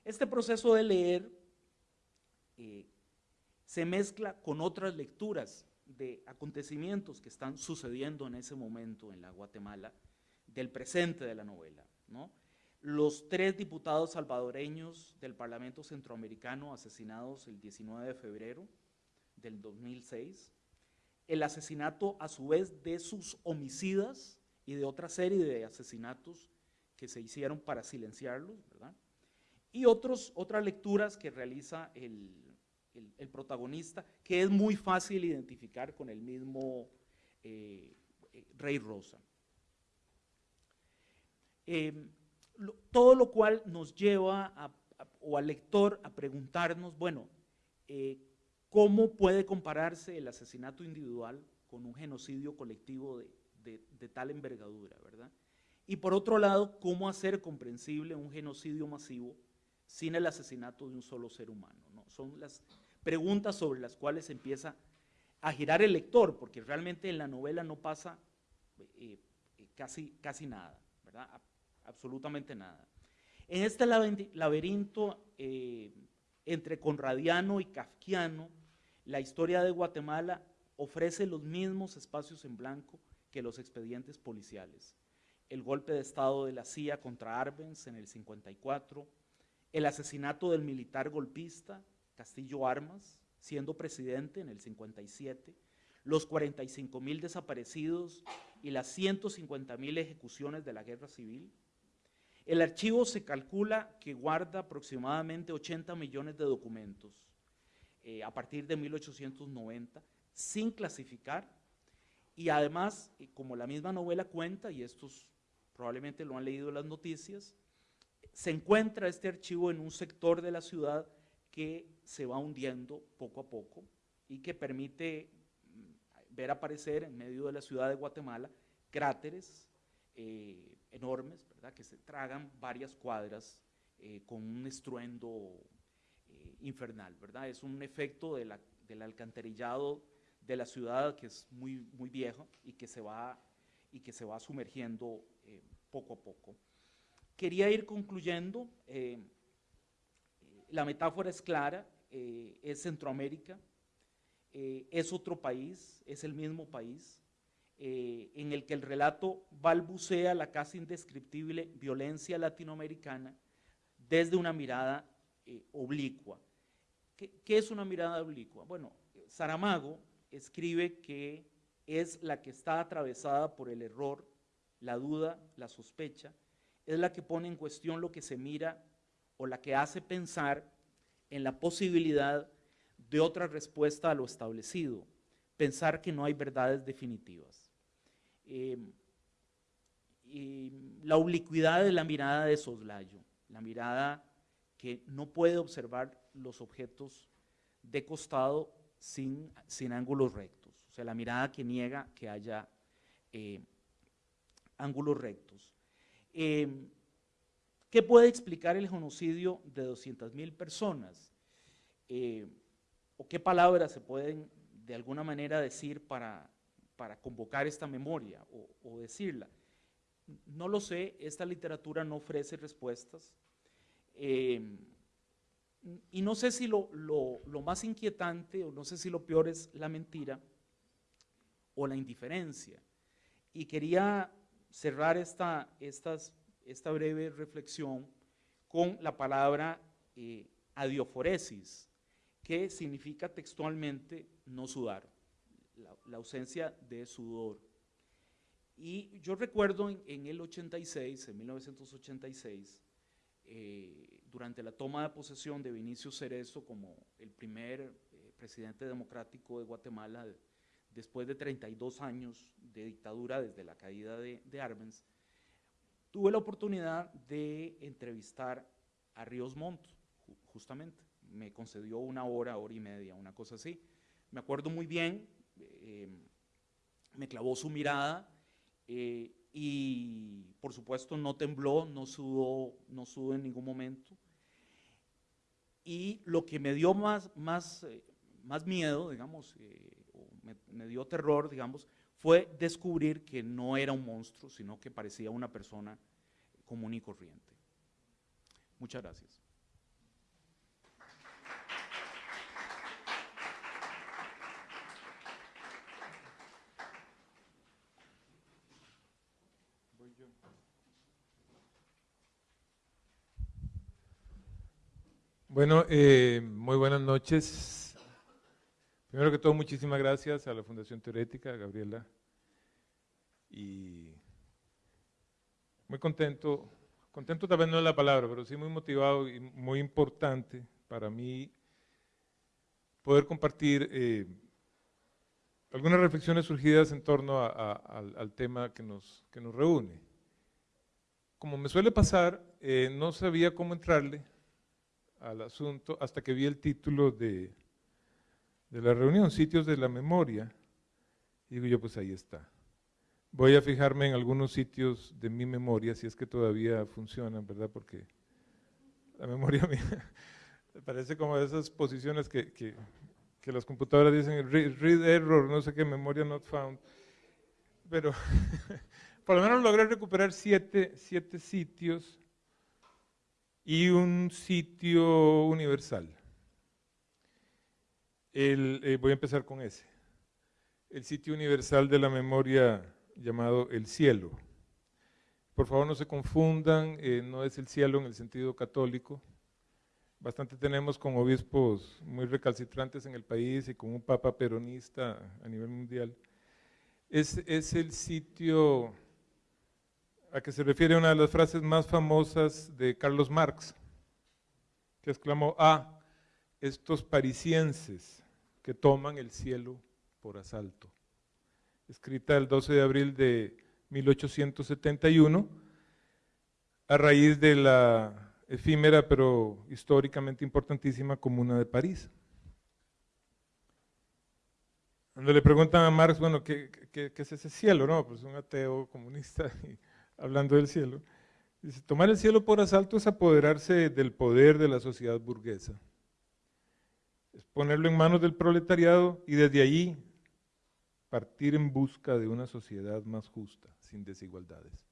Este proceso de leer eh, se mezcla con otras lecturas de acontecimientos que están sucediendo en ese momento en la Guatemala, del presente de la novela. ¿no? Los tres diputados salvadoreños del Parlamento Centroamericano asesinados el 19 de febrero del 2006, el asesinato a su vez de sus homicidas y de otra serie de asesinatos que se hicieron para silenciarlos, ¿verdad? Y otros, otras lecturas que realiza el, el- protagonista, que es muy fácil identificar con el mismo eh, eh, Rey Rosa. Lo- todo lo cual nos lleva a- o al lector a preguntarnos, bueno, eh, ¿cómo puede compararse el asesinato individual con un genocidio colectivo de, tal envergadura, verdad? Y por otro lado, ¿cómo hacer comprensible un genocidio masivo sin el asesinato de un solo ser humano? ¿no? Son las preguntas sobre las cuales empieza a girar el lector, porque realmente en la novela no pasa eh, eh, casi, casi nada, ¿verdad? Absolutamente nada. En este laberinto eh, entre conradiano y kafkiano, la historia de Guatemala ofrece los mismos espacios en blanco que los expedientes policiales. El golpe de Estado de la CIA contra Arbenz en el 54, el asesinato del militar golpista Castillo Armas, siendo presidente en el 57, los 45 mil desaparecidos y las 150 mil ejecuciones de la guerra civil. El archivo se calcula que guarda aproximadamente 80 millones de documentos eh, a partir de 1890, sin clasificar, y además, eh, como la misma novela cuenta, y estos probablemente lo han leído las noticias, se encuentra este archivo en un sector de la ciudad que se va hundiendo poco a poco y que permite mm, ver aparecer en medio de la ciudad de Guatemala cráteres eh, enormes, ¿verdad? que se tragan varias cuadras con un estruendo infernal, ¿verdad? Es un efecto de la- del alcantarillado de la ciudad que es muy, muy viejo y que se va, y que se va sumergiendo eh, poco a poco. Quería ir concluyendo, eh, la metáfora es clara, eh, es Centroamérica, es otro país, es el mismo país, en el que el relato balbucea la casi indescriptible violencia latinoamericana desde una mirada oblicua. ¿Qué, es una mirada oblicua? Bueno, Saramago escribe que es la que está atravesada por el error, la duda, la sospecha, es la que pone en cuestión lo que se mira o la que hace pensar en la posibilidad de otra respuesta a lo establecido, pensar que no hay verdades definitivas. Y la oblicuidad de la mirada de soslayo, la mirada que no puede observar los objetos de costado sin, sin ángulos rectos. sea, la mirada que niega que haya eh, ángulos rectos. Eh, ¿Qué puede explicar el genocidio de 200.000 personas? Eh, ¿O qué palabras se pueden de alguna manera decir para, para convocar esta memoria o, o decirla? No lo sé, esta literatura no ofrece respuestas. Eh, y no sé si lo, lo, lo, más inquietante o no sé si lo peor es la mentira o la indiferencia. Y quería cerrar esta, estas, esta breve reflexión con la palabra eh, adioforesis, que significa textualmente no sudar, la, la, ausencia de sudor. Y yo recuerdo en, en el 86, en 1986, eh, durante la toma de posesión de Vinicio Cerezo como el primer eh, presidente democrático de Guatemala, de, después de 32 años de dictadura desde la caída de, de Arbenz, tuve la oportunidad de entrevistar a Ríos Montt, justamente. Me concedió una hora, hora y media, una cosa así. Me acuerdo muy bien, eh, me clavó su mirada eh, y por supuesto no tembló, no sudó, no sudó en ningún momento. Y lo que me dio más, eh, miedo, digamos, eh, me, me, dio terror, digamos, fue descubrir que no era un monstruo, sino que parecía una persona común y corriente. Muchas gracias. Bueno, eh, muy buenas noches. Primero que todo, muchísimas gracias a la Fundación Teorética, a Gabriela. Y muy contento, contento tal vez no es la palabra, pero sí muy motivado y muy importante para mí poder compartir eh, algunas reflexiones surgidas en torno a, al, tema que nos, que nos reúne. Como me suele pasar, eh, no sabía cómo entrarle al asunto hasta que vi el título de, de la reunión, Sitios de la Memoria, y digo yo, pues ahí está. Voy a fijarme en algunos sitios de mi memoria, si es que todavía funcionan, ¿verdad? Porque la memoria mía parece como esas posiciones que, que, que las computadoras dicen read, read, error, no sé qué, memoria not found. Pero por lo menos logré recuperar siete, siete sitios y un sitio universal. El, eh, voy a empezar con ese. El sitio universal de la memoria llamado El Cielo. Por favor no se confundan, eh, no es el cielo en el sentido católico. Bastante tenemos con obispos muy recalcitrantes en el país y con un papa peronista a nivel mundial. Es, es el sitio a que se refiere una de las frases más famosas de Carlos Marx, que exclamó, ah, estos parisienses que toman el cielo por asalto. Escrita el 12 de abril de 1871, a raíz de la efímera pero históricamente importantísima Comuna de París. Cuando le preguntan a Marx, bueno, ¿qué, es ese cielo? No, pues un ateo comunista hablando del cielo, dice, tomar el cielo por asalto es apoderarse del poder de la sociedad burguesa, es ponerlo en manos del proletariado y desde allí partir en busca de una sociedad más justa, sin desigualdades.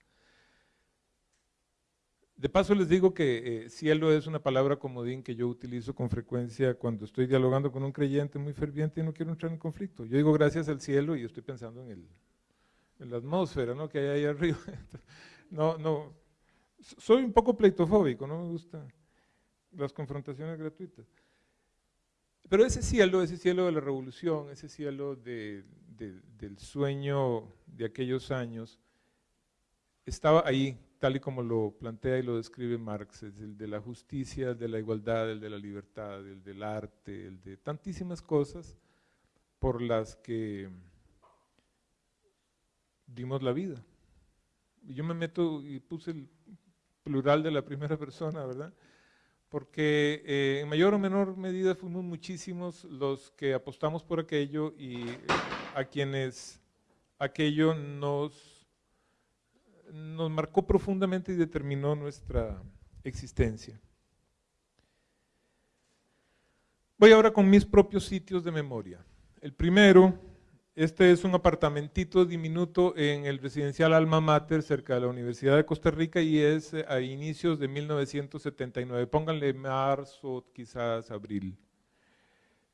De paso les digo que eh, cielo es una palabra comodín que yo utilizo con frecuencia cuando estoy dialogando con un creyente muy ferviente y no quiero entrar en conflicto. Yo digo gracias al cielo y estoy pensando en el, en la atmósfera ¿no? que hay ahí arriba. No, no, soy un poco pleitofóbico, no me gustan las confrontaciones gratuitas. Pero ese cielo, ese cielo de la revolución, ese cielo de, de, del sueño de aquellos años, estaba ahí, tal y como lo plantea y lo describe Marx, el de la justicia, el de la igualdad, el de la libertad, el del arte, el de tantísimas cosas por las que dimos la vida. Yo me meto y puse el plural de la primera persona, ¿verdad? porque eh, en mayor o menor medida fuimos muchísimos los que apostamos por aquello y eh, a quienes aquello nos, nos marcó profundamente y determinó nuestra existencia. Voy ahora con mis propios sitios de memoria. El primero, este es un apartamentito diminuto en el residencial Alma Mater cerca de la Universidad de Costa Rica y es eh, a inicios de 1979. Pónganle marzo, quizás abril.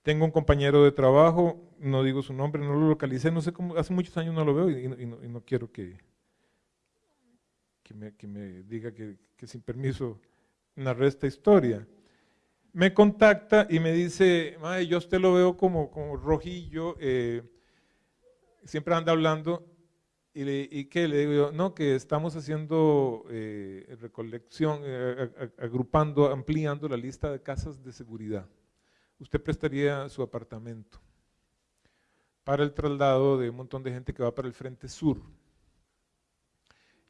Tengo un compañero de trabajo, no digo su nombre, no lo localicé, no sé cómo, hace muchos años no lo veo y, y no, y no, quiero que, que, me, que me diga que, que sin permiso narré esta historia me contacta y me dice, yo a usted lo veo como, como rojillo, eh, siempre anda hablando, y, le, y ¿qué? Le digo yo, no, que estamos haciendo eh, recolección, eh, agrupando, ampliando la lista de casas de seguridad. Usted prestaría su apartamento para el traslado de un montón de gente que va para el frente sur.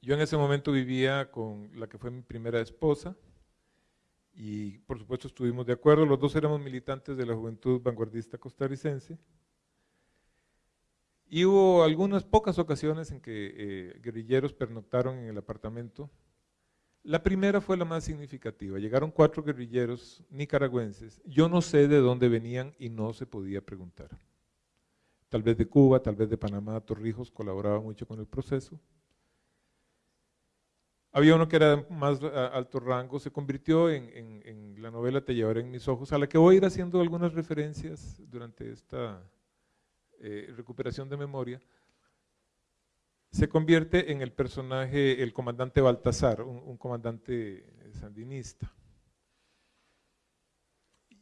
Yo en ese momento vivía con la que fue mi primera esposa, y por supuesto estuvimos de acuerdo, los dos éramos militantes de la juventud vanguardista costarricense, y hubo algunas pocas ocasiones en que eh, guerrilleros pernoctaron en el apartamento. La primera fue la más significativa, llegaron cuatro guerrilleros nicaragüenses, yo no sé de dónde venían y no se podía preguntar. Tal vez de Cuba, tal vez de Panamá, Torrijos colaboraba mucho con el proceso, había uno que era más alto rango, se convirtió en, en, la novela Te llevaré en mis ojos, a la que voy a ir haciendo algunas referencias durante esta eh, recuperación de memoria. Se convierte en el personaje, el comandante Baltasar, un, comandante sandinista.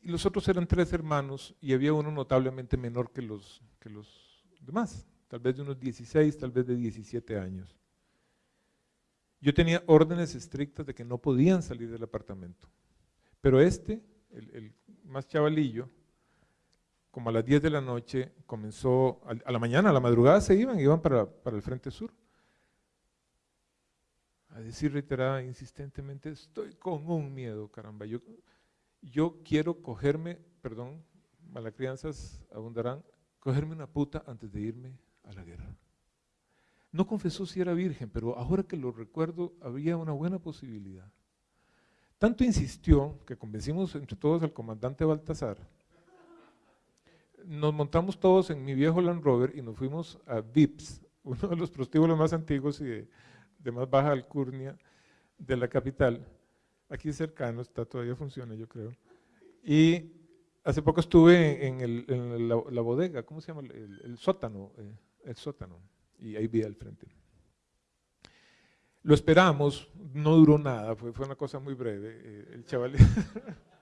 Y los otros eran tres hermanos y había uno notablemente menor que los, que los demás, tal vez de unos 16, tal vez de 17 años. Yo tenía órdenes estrictas de que no podían salir del apartamento. Pero este, el, más chavalillo, como a las 10 de la noche, comenzó, a, la mañana, a la madrugada se iban, iban para, para el frente sur. A decir reiterada, insistentemente, estoy con un miedo, caramba. Yo, yo quiero cogerme, perdón, malacrianzas abundarán, cogerme una puta antes de irme a la guerra. No confesó si era virgen, pero ahora que lo recuerdo, había una buena posibilidad. Tanto insistió que convencimos entre todos al comandante Baltasar. Nos montamos todos en mi viejo Land Rover y nos fuimos a Vips, uno de los prostíbulos más antiguos y de, más baja alcurnia de la capital. Aquí cercano, está todavía funciona yo creo. Y hace poco estuve en, la, bodega, ¿cómo se llama? El, sótano, eh, el sótano y ahí vi al frente. Lo esperamos, no duró nada, fue, fue una cosa muy breve. Eh, el chaval.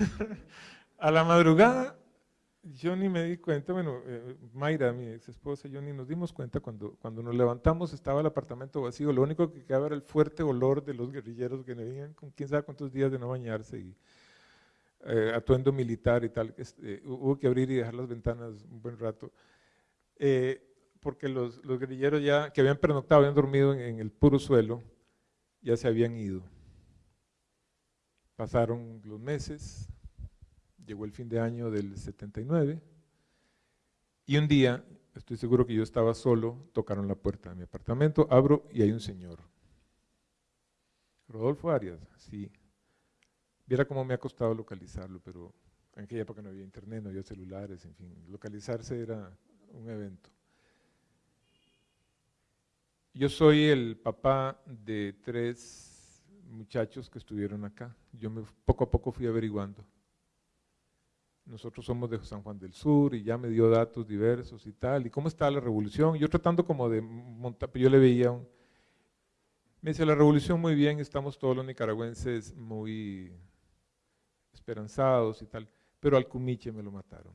a la madrugada, yo ni me di cuenta, bueno, eh, Mayra, mi ex esposa, yo ni nos dimos cuenta cuando, cuando nos levantamos estaba el apartamento vacío, lo único que quedaba era el fuerte olor de los guerrilleros que venían con quién sabe cuántos días de no bañarse y eh, atuendo militar y tal, este, hubo que abrir y dejar las ventanas un buen rato, eh, porque los, guerrilleros ya que habían pernoctado, habían dormido en, el puro suelo, ya se habían ido. Pasaron los meses, llegó el fin de año del 79, y un día, estoy seguro que yo estaba solo, tocaron la puerta de mi apartamento, abro y hay un señor. Rodolfo Arias, sí, Viera cómo me ha costado localizarlo, pero en aquella época no había internet, no había celulares, en fin, localizarse era un evento. Yo soy el papá de tres muchachos que estuvieron acá. Yo me, poco a poco fui averiguando. Nosotros somos de San Juan del Sur y ya me dio datos diversos y tal. ¿Y cómo está la revolución? Yo tratando como de montar, yo le veía un... Me dice, la revolución muy bien, estamos todos los nicaragüenses muy esperanzados y tal, pero al Cumiche me lo mataron.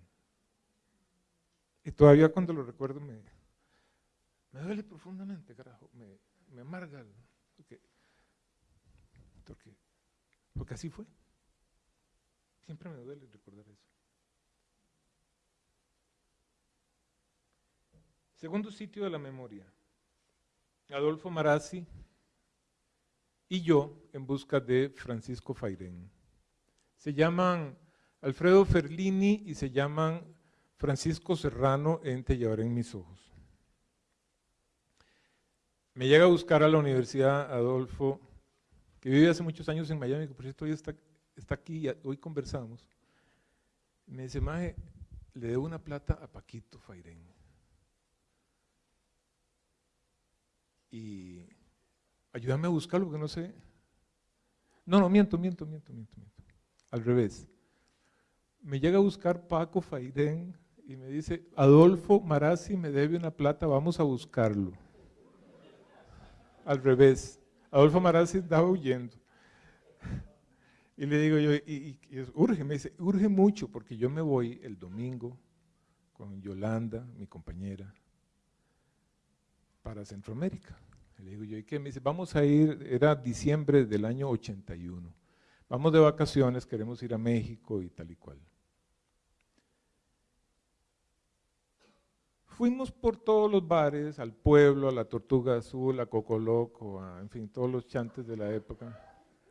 Y todavía cuando lo recuerdo me, me duele profundamente, carajo, me, me amarga, porque, porque, porque así fue. Siempre me duele recordar eso. Segundo sitio de la memoria. Adolfo Marazzi y yo en busca de Francisco Fairén. Se llaman Alfredo Ferlini y se llaman Francisco Serrano en Te llevaré en mis ojos. Me llega a buscar a la Universidad Adolfo, que vive hace muchos años en Miami, que por cierto hoy está, está aquí hoy conversamos. Me dice, Maje, le debo una plata a Paquito Fairén. Y ayúdame a buscarlo porque no sé. No, no, miento, miento, miento, miento, miento. Al revés. Me llega a buscar Paco Fairén y me dice, Adolfo Marazzi me debe una plata, vamos a buscarlo. Al revés. Adolfo Marazzi estaba huyendo. Y le digo yo, y, urge, me dice, urge mucho porque yo me voy el domingo con Yolanda, mi compañera, para Centroamérica. Le digo yo, ¿y qué? Me dice, vamos a ir, era diciembre del año 81. Vamos de vacaciones, queremos ir a México y tal y cual. Fuimos por todos los bares, al pueblo, a la Tortuga Azul, a Coco Loco, a, en fin, todos los chantes de la época,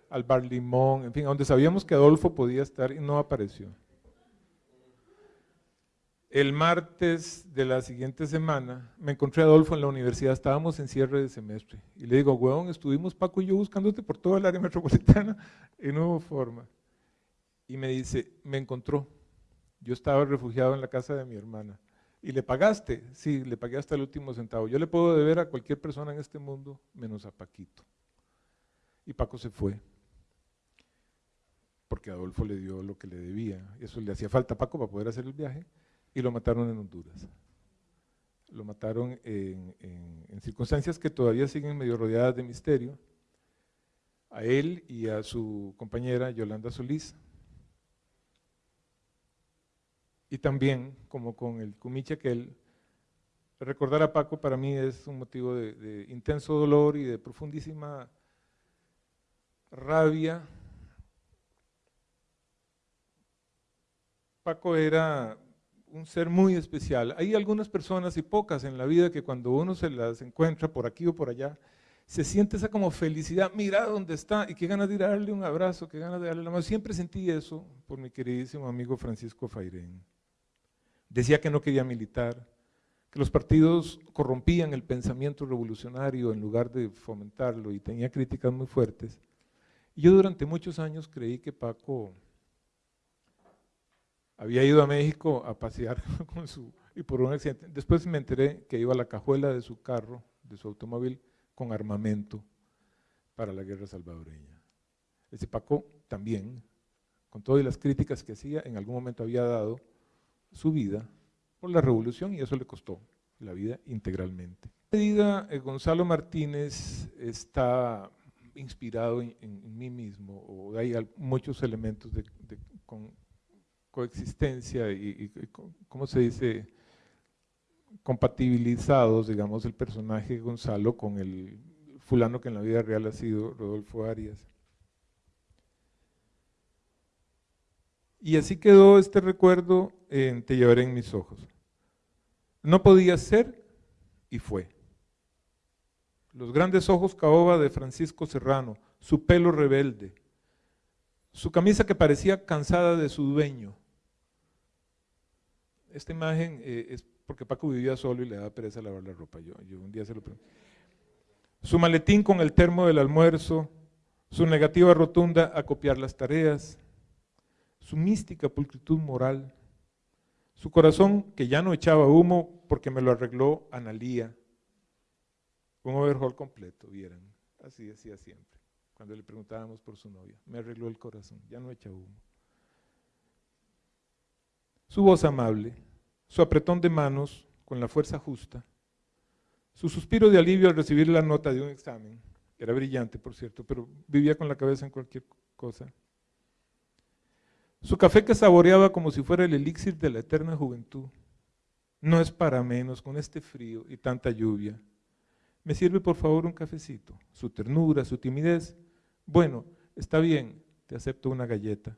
al Bar Limón, en fin, donde sabíamos que Adolfo podía estar y no apareció. El martes de la siguiente semana me encontré a Adolfo en la universidad, estábamos en cierre de semestre. Y le digo, huevón, estuvimos Paco y yo buscándote por toda el área metropolitana y no hubo forma. Y me dice, me encontró. Yo estaba refugiado en la casa de mi hermana. ¿Y le pagaste? Sí, le pagué hasta el último centavo. Yo le puedo deber a cualquier persona en este mundo menos a Paquito. Y Paco se fue. Porque Adolfo le dio lo que le debía. Eso le hacía falta a Paco para poder hacer el viaje y lo mataron en Honduras. Lo mataron en, circunstancias que todavía siguen medio rodeadas de misterio, a él y a su compañera Yolanda Solís. Y también, como con el Cumiche él recordar a Paco para mí es un motivo de, de intenso dolor y de profundísima rabia. Paco era un ser muy especial. Hay algunas personas y pocas en la vida que cuando uno se las encuentra por aquí o por allá, se siente esa como felicidad, mira dónde está, y qué ganas de darle un abrazo, qué ganas de darle la mano. Siempre sentí eso por mi queridísimo amigo Francisco Fairén. Decía que no quería militar, que los partidos corrompían el pensamiento revolucionario en lugar de fomentarlo y tenía críticas muy fuertes. Yo durante muchos años creí que Paco había ido a México a pasear con su, y por un accidente, después me enteré que iba a la cajuela de su carro, de su automóvil, con armamento para la guerra salvadoreña. Ese Paco también, con todas las críticas que hacía, en algún momento había dado su vida por la revolución y eso le costó la vida integralmente. En medida, eh, Gonzalo Martínez está inspirado en, mí mismo, o hay muchos elementos de, con, coexistencia y, ¿cómo se dice? compatibilizados, digamos, el personaje Gonzalo con el fulano que en la vida real ha sido Rodolfo Arias. Y así quedó este recuerdo en Te llevaré en mis ojos. No podía ser y fue. Los grandes ojos caoba de Francisco Serrano, su pelo rebelde, su camisa que parecía cansada de su dueño, esta imagen eh, es porque Paco vivía solo y le daba pereza lavar la ropa. Yo, yo un día se lo pregunté. Su maletín con el termo del almuerzo, su negativa rotunda a copiar las tareas, su mística pulcritud moral, su corazón que ya no echaba humo porque me lo arregló Analía. Un overhaul completo, vieran. Así decía siempre, cuando le preguntábamos por su novia. Me arregló el corazón, ya no echa humo su voz amable, su apretón de manos con la fuerza justa, su suspiro de alivio al recibir la nota de un examen, era brillante por cierto, pero vivía con la cabeza en cualquier cosa, su café que saboreaba como si fuera el elixir de la eterna juventud, no es para menos con este frío y tanta lluvia. ¿Me sirve por favor un cafecito? Su ternura, su timidez. Bueno, está bien, te acepto una galleta.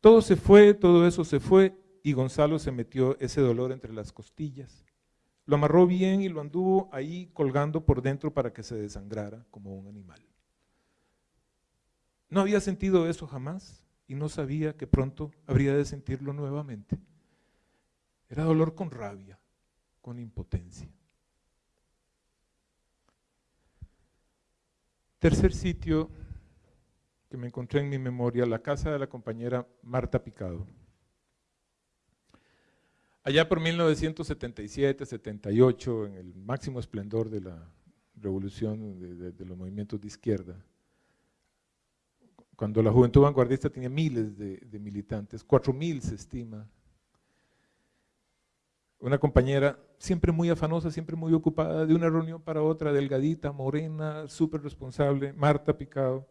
Todo se fue, todo eso se fue y Gonzalo se metió ese dolor entre las costillas. Lo amarró bien y lo anduvo ahí colgando por dentro para que se desangrara como un animal. No había sentido eso jamás y no sabía que pronto habría de sentirlo nuevamente. Era dolor con rabia, con impotencia. Tercer sitio que me encontré en mi memoria, la casa de la compañera Marta Picado. Allá por 1977, 78, en el máximo esplendor de la revolución de, los movimientos de izquierda, cuando la juventud vanguardista tenía miles de, de militantes, cuatro mil se estima, una compañera siempre muy afanosa, siempre muy ocupada, de una reunión para otra, delgadita, morena, súper responsable, Marta Picado,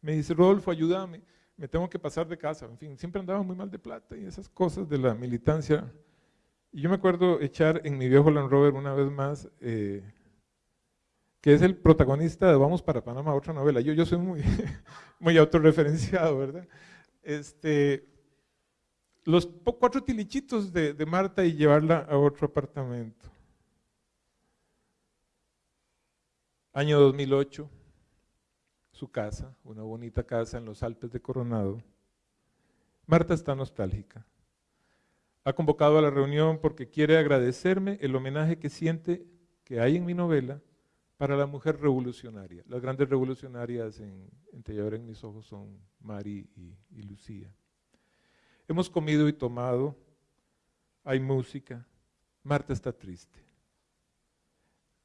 me dice, Rodolfo, ayúdame, me tengo que pasar de casa, en fin, siempre andaba muy mal de plata y esas cosas de la militancia. Y yo me acuerdo echar en mi viejo Land Rover una vez más, eh, que es el protagonista de Vamos para Panamá, otra novela. Yo, yo soy muy, muy autorreferenciado, ¿verdad? Este, los cuatro tilichitos de, de Marta y llevarla a otro apartamento. Año 2008, su casa, una bonita casa en los Alpes de Coronado. Marta está nostálgica. Ha convocado a la reunión porque quiere agradecerme el homenaje que siente que hay en mi novela para la mujer revolucionaria. Las grandes revolucionarias en, en en mis ojos son Mari y Lucía. Hemos comido y tomado, hay música, Marta está triste.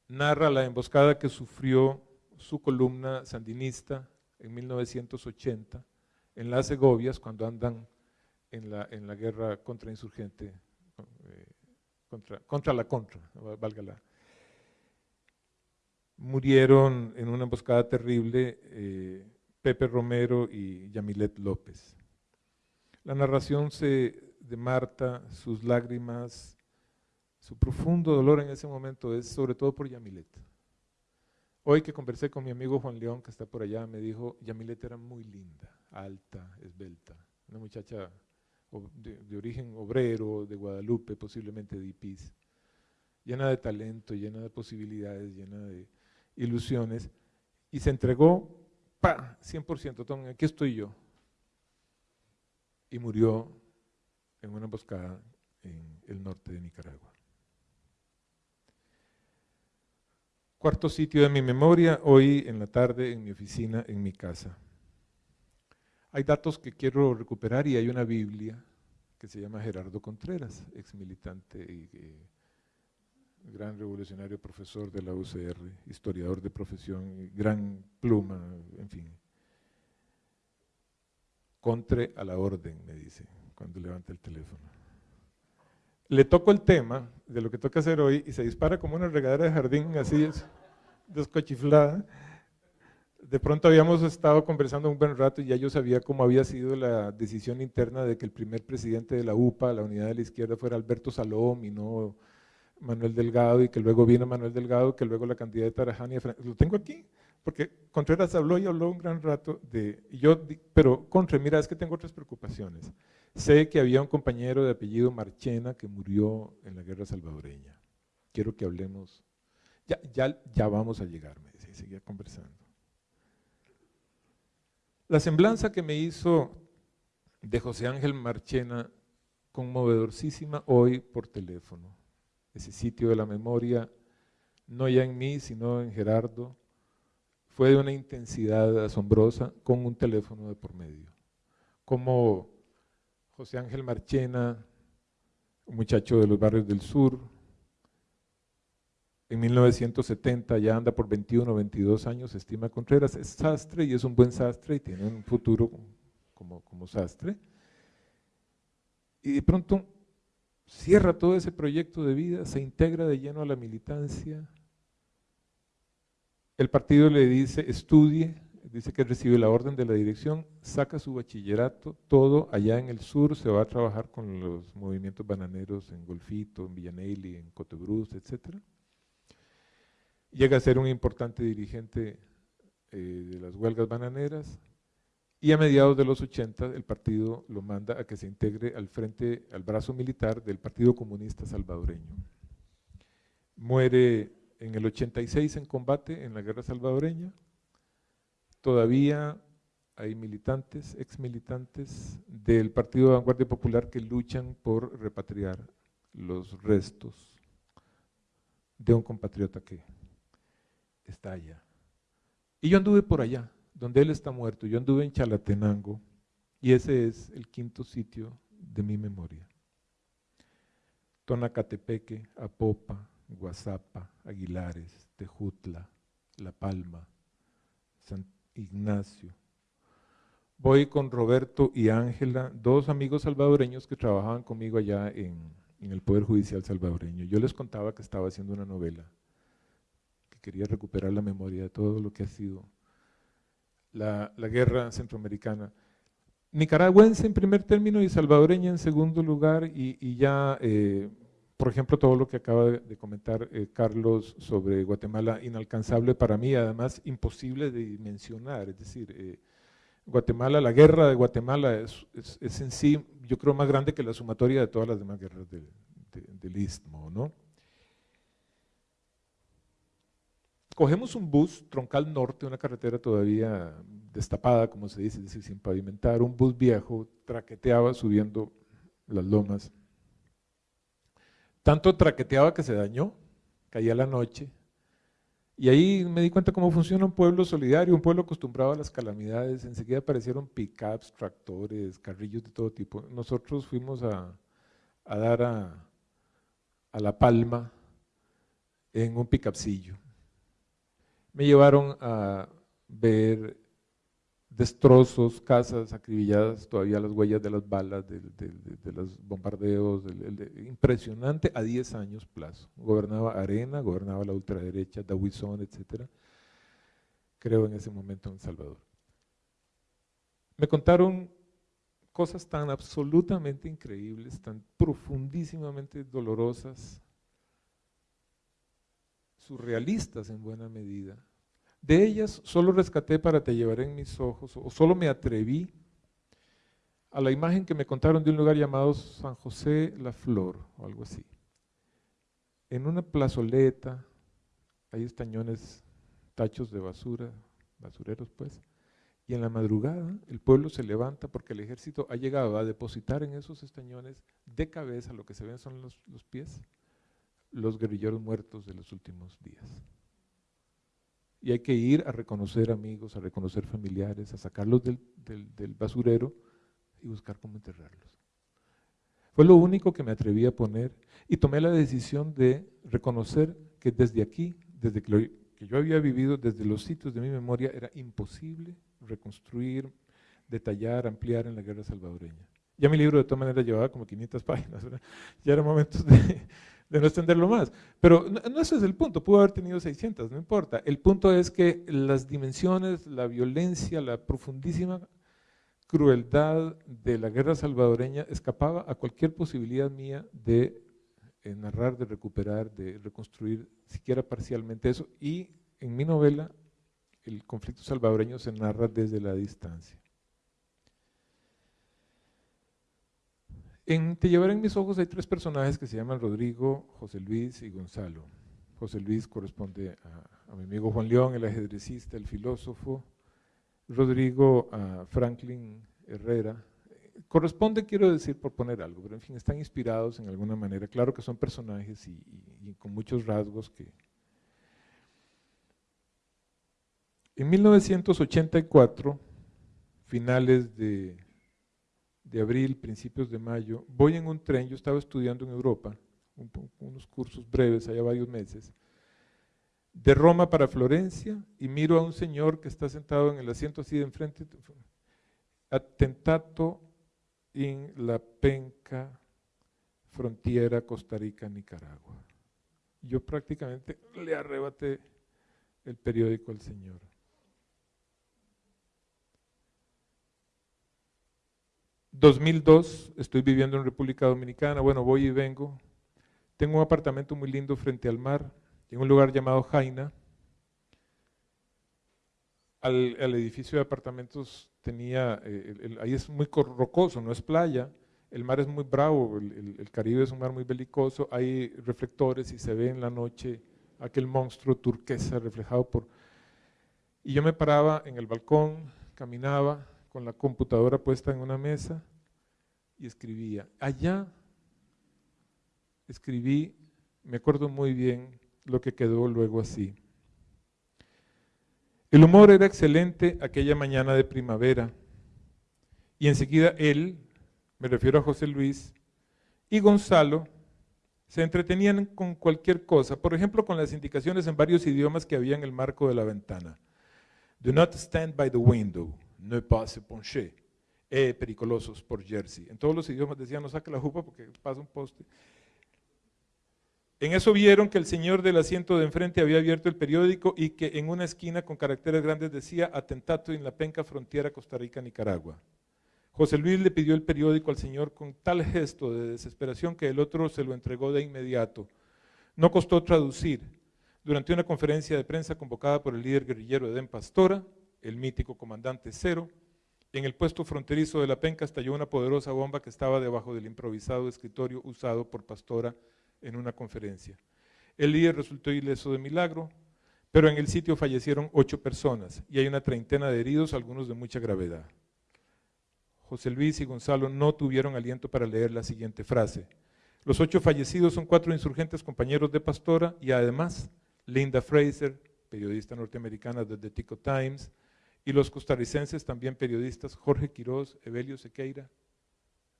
Narra la emboscada que sufrió su columna sandinista en 1980 en las Segovias cuando andan en la, la guerra contrainsurgente, eh, contra, contra la contra, válgala. Murieron en una emboscada terrible eh, Pepe Romero y Yamilet López. La narración de Marta, sus lágrimas, su profundo dolor en ese momento es sobre todo por Yamilet. Hoy que conversé con mi amigo Juan León, que está por allá, me dijo, Yamilet era muy linda, alta, esbelta, una muchacha de, origen obrero, de Guadalupe, posiblemente de Ipis, llena de talento, llena de posibilidades, llena de ilusiones, y se entregó, pa, 100%, aquí estoy yo, y murió en una emboscada en el norte de Nicaragua. Cuarto sitio de mi memoria, hoy en la tarde en mi oficina, en mi casa. Hay datos que quiero recuperar y hay una Biblia que se llama Gerardo Contreras, ex militante y eh, gran revolucionario, profesor de la UCR, historiador de profesión, gran pluma, en fin. Contre a la orden, me dice, cuando levanta el teléfono. Le toco el tema de lo que toca hacer hoy y se dispara como una regadera de jardín, así descochiflada. De pronto habíamos estado conversando un buen rato y ya yo sabía cómo había sido la decisión interna de que el primer presidente de la UPA, la Unidad de la Izquierda, fuera Alberto Salom y no Manuel Delgado, y que luego vino Manuel Delgado, que luego la candidata era Jania Lo tengo aquí porque Contreras habló y habló un gran rato de, yo, pero Contre, mira, es que tengo otras preocupaciones. Sé que había un compañero de apellido Marchena que murió en la guerra salvadoreña. Quiero que hablemos, ya, ya, ya vamos a llegar, me dice, y seguía conversando. La semblanza que me hizo de José Ángel Marchena, conmovedorcísima hoy por teléfono, ese sitio de la memoria, no ya en mí, sino en Gerardo, fue de una intensidad asombrosa con un teléfono de por medio. Como José Ángel Marchena, un muchacho de los barrios del sur, en 1970 ya anda por 21 o 22 años, estima Contreras, es sastre y es un buen sastre y tiene un futuro como, como sastre. Y de pronto cierra todo ese proyecto de vida, se integra de lleno a la militancia, el partido le dice, estudie, dice que recibe la orden de la dirección, saca su bachillerato, todo allá en el sur, se va a trabajar con los movimientos bananeros en Golfito, en Villanelli, en Cotebruz, etc. Llega a ser un importante dirigente eh, de las huelgas bananeras y a mediados de los 80 el partido lo manda a que se integre al frente, al brazo militar del Partido Comunista Salvadoreño. Muere en el 86 en combate en la guerra salvadoreña, todavía hay militantes, ex militantes del Partido de Vanguardia Popular que luchan por repatriar los restos de un compatriota que está allá. Y yo anduve por allá, donde él está muerto, yo anduve en Chalatenango, y ese es el quinto sitio de mi memoria. Tonacatepeque, Apopa, Guazapa, Aguilares, Tejutla, La Palma, San Ignacio. Voy con Roberto y Ángela, dos amigos salvadoreños que trabajaban conmigo allá en, en el Poder Judicial salvadoreño. Yo les contaba que estaba haciendo una novela, que quería recuperar la memoria de todo lo que ha sido la, guerra centroamericana nicaragüense en primer término y salvadoreña en segundo lugar y, ya, eh, por ejemplo, todo lo que acaba de, comentar eh, Carlos sobre Guatemala, inalcanzable para mí, además imposible de dimensionar, es decir, eh, Guatemala, la guerra de Guatemala es, es, en sí, yo creo, más grande que la sumatoria de todas las demás guerras del Istmo, ¿no? Cogemos un bus, Troncal Norte, una carretera todavía destapada, como se dice, es decir, sin pavimentar, un bus viejo, traqueteaba subiendo las lomas. Tanto traqueteaba que se dañó, caía la noche, y ahí me di cuenta cómo funciona un pueblo solidario, un pueblo acostumbrado a las calamidades. Enseguida aparecieron pickups, tractores, carrillos de todo tipo. Nosotros fuimos a, dar a, La Palma en un pickupcillo me llevaron a ver destrozos, casas acribilladas, todavía las huellas de las balas, de, los bombardeos, impresionante a 10 años plazo. Gobernaba Arena, gobernaba la ultraderecha, Dawison, etc. Creo en ese momento en El Salvador. Me contaron cosas tan absolutamente increíbles, tan profundísimamente dolorosas, surrealistas en buena medida. De ellas solo rescaté para te llevaré en mis ojos, o solo me atreví a la imagen que me contaron de un lugar llamado San José la Flor, o algo así. En una plazoleta, hay estañones, tachos de basura, basureros pues, y en la madrugada el pueblo se levanta porque el ejército ha llegado a depositar en esos estañones de cabeza, lo que se ven son los, los pies, los guerrilleros muertos de los últimos días. Y hay que ir a reconocer amigos, a reconocer familiares, a sacarlos del, basurero y buscar cómo enterrarlos. Fue lo único que me atreví a poner y tomé la decisión de reconocer que desde aquí, desde que, que yo había vivido, desde los sitios de mi memoria, era imposible reconstruir, detallar, ampliar en la guerra salvadoreña. Ya mi libro de todas maneras llevaba como 500 páginas, ya era momento de, de no extenderlo más. Pero no, ese es el punto, pudo haber tenido 600, no importa. El punto es que las dimensiones, la violencia, la profundísima crueldad de la guerra salvadoreña escapaba a cualquier posibilidad mía de eh, narrar, de recuperar, de reconstruir siquiera parcialmente eso. Y en mi novela, el conflicto salvadoreño se narra desde la distancia. En Te llevaré en mis ojos hay tres personajes que se llaman Rodrigo, José Luis y Gonzalo. José Luis corresponde a, mi amigo Juan León, el ajedrecista, el filósofo. Rodrigo a Franklin Herrera. Corresponde, quiero decir, por poner algo, pero en fin, están inspirados en alguna manera. Claro que son personajes y con muchos rasgos que... En 1984, finales de de abril, principios de mayo, voy en un tren, yo estaba estudiando en Europa, unos cursos breves, allá varios meses, de Roma para Florencia y miro a un señor que está sentado en el asiento así de enfrente, atentato en la penca frontera Costa Rica-Nicaragua. Yo prácticamente le arrebaté el periódico al señor. 2002, estoy viviendo en República Dominicana, bueno, voy y vengo. Tengo un apartamento muy lindo frente al mar, en un lugar llamado Jaina. Al, edificio de apartamentos tenía, eh, ahí es muy rocoso, no es playa, el mar es muy bravo, el, el, Caribe es un mar muy belicoso, hay reflectores y se ve en la noche aquel monstruo turquesa reflejado por... Y yo me paraba en el balcón, caminaba con la computadora puesta en una mesa y escribía. Allá escribí, me acuerdo muy bien lo que quedó luego así. El humor era excelente aquella mañana de primavera y enseguida él, me refiero a José Luis, y Gonzalo se entretenían con cualquier cosa, por ejemplo con las indicaciones en varios idiomas que había en el marco de la ventana. Do not stand by the window, ne pas se pencher. Eh, pericolosos por Jersey. En todos los idiomas decían no saque la jupa porque pasa un poste. En eso vieron que el señor del asiento de enfrente había abierto el periódico y que en una esquina con caracteres grandes decía atentato en la penca frontera Costa Rica-Nicaragua. José Luis le pidió el periódico al señor con tal gesto de desesperación que el otro se lo entregó de inmediato. No costó traducir. Durante una conferencia de prensa convocada por el líder guerrillero Edén Pastora, el mítico comandante Cero, en el puesto fronterizo de la penca estalló una poderosa bomba que estaba debajo del improvisado escritorio usado por Pastora en una conferencia. El líder resultó ileso de milagro, pero en el sitio fallecieron ocho personas y hay una treintena de heridos, algunos de mucha gravedad. José Luis y Gonzalo no tuvieron aliento para leer la siguiente frase. Los ocho fallecidos son cuatro insurgentes compañeros de Pastora y además Linda Fraser, periodista norteamericana de The Tico Times, y los costarricenses también periodistas Jorge Quiroz, Evelio Sequeira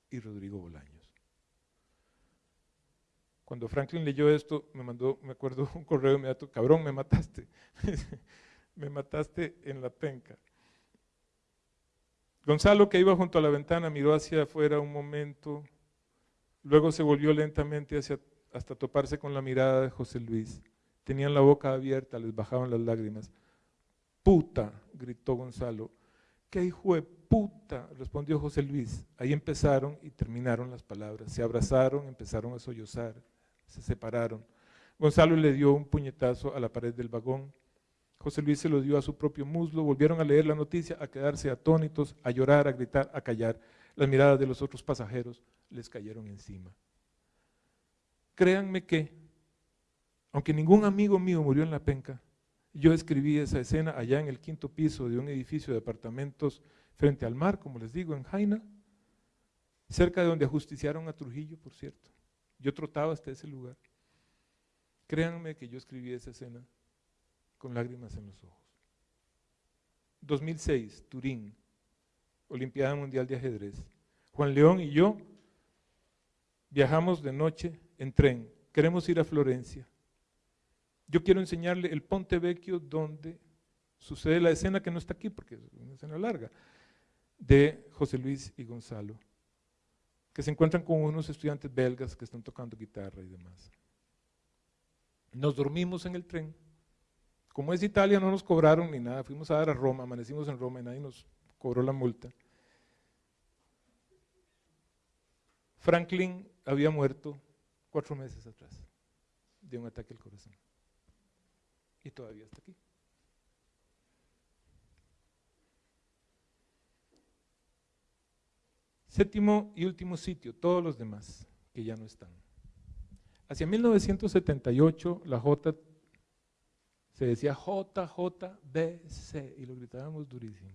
y Rodrigo Bolaños. Cuando Franklin leyó esto, me mandó, me acuerdo, un correo inmediato, cabrón, me mataste, me mataste en la penca. Gonzalo, que iba junto a la ventana, miró hacia afuera un momento, luego se volvió lentamente hacia, hasta toparse con la mirada de José Luis. Tenían la boca abierta, les bajaban las lágrimas. Puta, gritó Gonzalo. ¿Qué hijo de puta? respondió José Luis. Ahí empezaron y terminaron las palabras. Se abrazaron, empezaron a sollozar, se separaron. Gonzalo le dio un puñetazo a la pared del vagón. José Luis se lo dio a su propio muslo, volvieron a leer la noticia, a quedarse atónitos, a llorar, a gritar, a callar. Las miradas de los otros pasajeros les cayeron encima. Créanme que, aunque ningún amigo mío murió en la penca, yo escribí esa escena allá en el quinto piso de un edificio de apartamentos frente al mar, como les digo, en Jaina, cerca de donde ajusticiaron a Trujillo, por cierto. Yo trotaba hasta ese lugar. Créanme que yo escribí esa escena con lágrimas en los ojos. 2006, Turín, Olimpiada Mundial de Ajedrez. Juan León y yo viajamos de noche en tren. Queremos ir a Florencia. Yo quiero enseñarle el Ponte Vecchio donde sucede la escena que no está aquí porque es una escena larga, de José Luis y Gonzalo, que se encuentran con unos estudiantes belgas que están tocando guitarra y demás. Nos dormimos en el tren como es Italia, no nos cobraron ni nada. Fuimos a dar a Roma, amanecimos en Roma y nadie nos cobró la multa. Franklin había muerto cuatro meses atrás de un ataque al corazón. Y todavía está aquí. Séptimo y último sitio, todos los demás que ya no están. Hacia 1978 la J se decía JJBC y lo gritábamos durísimo.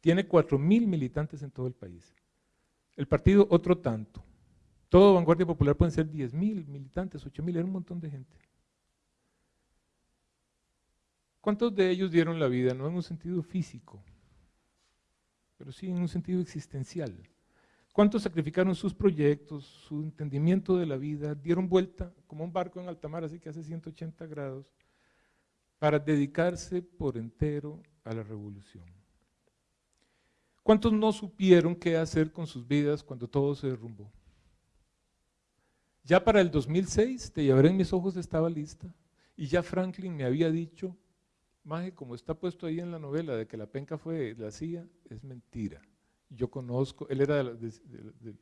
Tiene 4.000 militantes en todo el país. El partido otro tanto. Todo Vanguardia Popular pueden ser 10.000 militantes, 8.000, era un montón de gente. ¿Cuántos de ellos dieron la vida? No en un sentido físico, pero sí en un sentido existencial. ¿Cuántos sacrificaron sus proyectos, su entendimiento de la vida, dieron vuelta como un barco en alta mar, así que hace 180 grados, para dedicarse por entero a la revolución. ¿Cuántos no supieron qué hacer con sus vidas cuando todo se derrumbó? Ya para el 2006, Te llevaré en mis ojos estaba lista, y ya Franklin me había dicho, Maje, como está puesto ahí en la novela de que la penca fue la CIA, es mentira. Yo conozco, él era del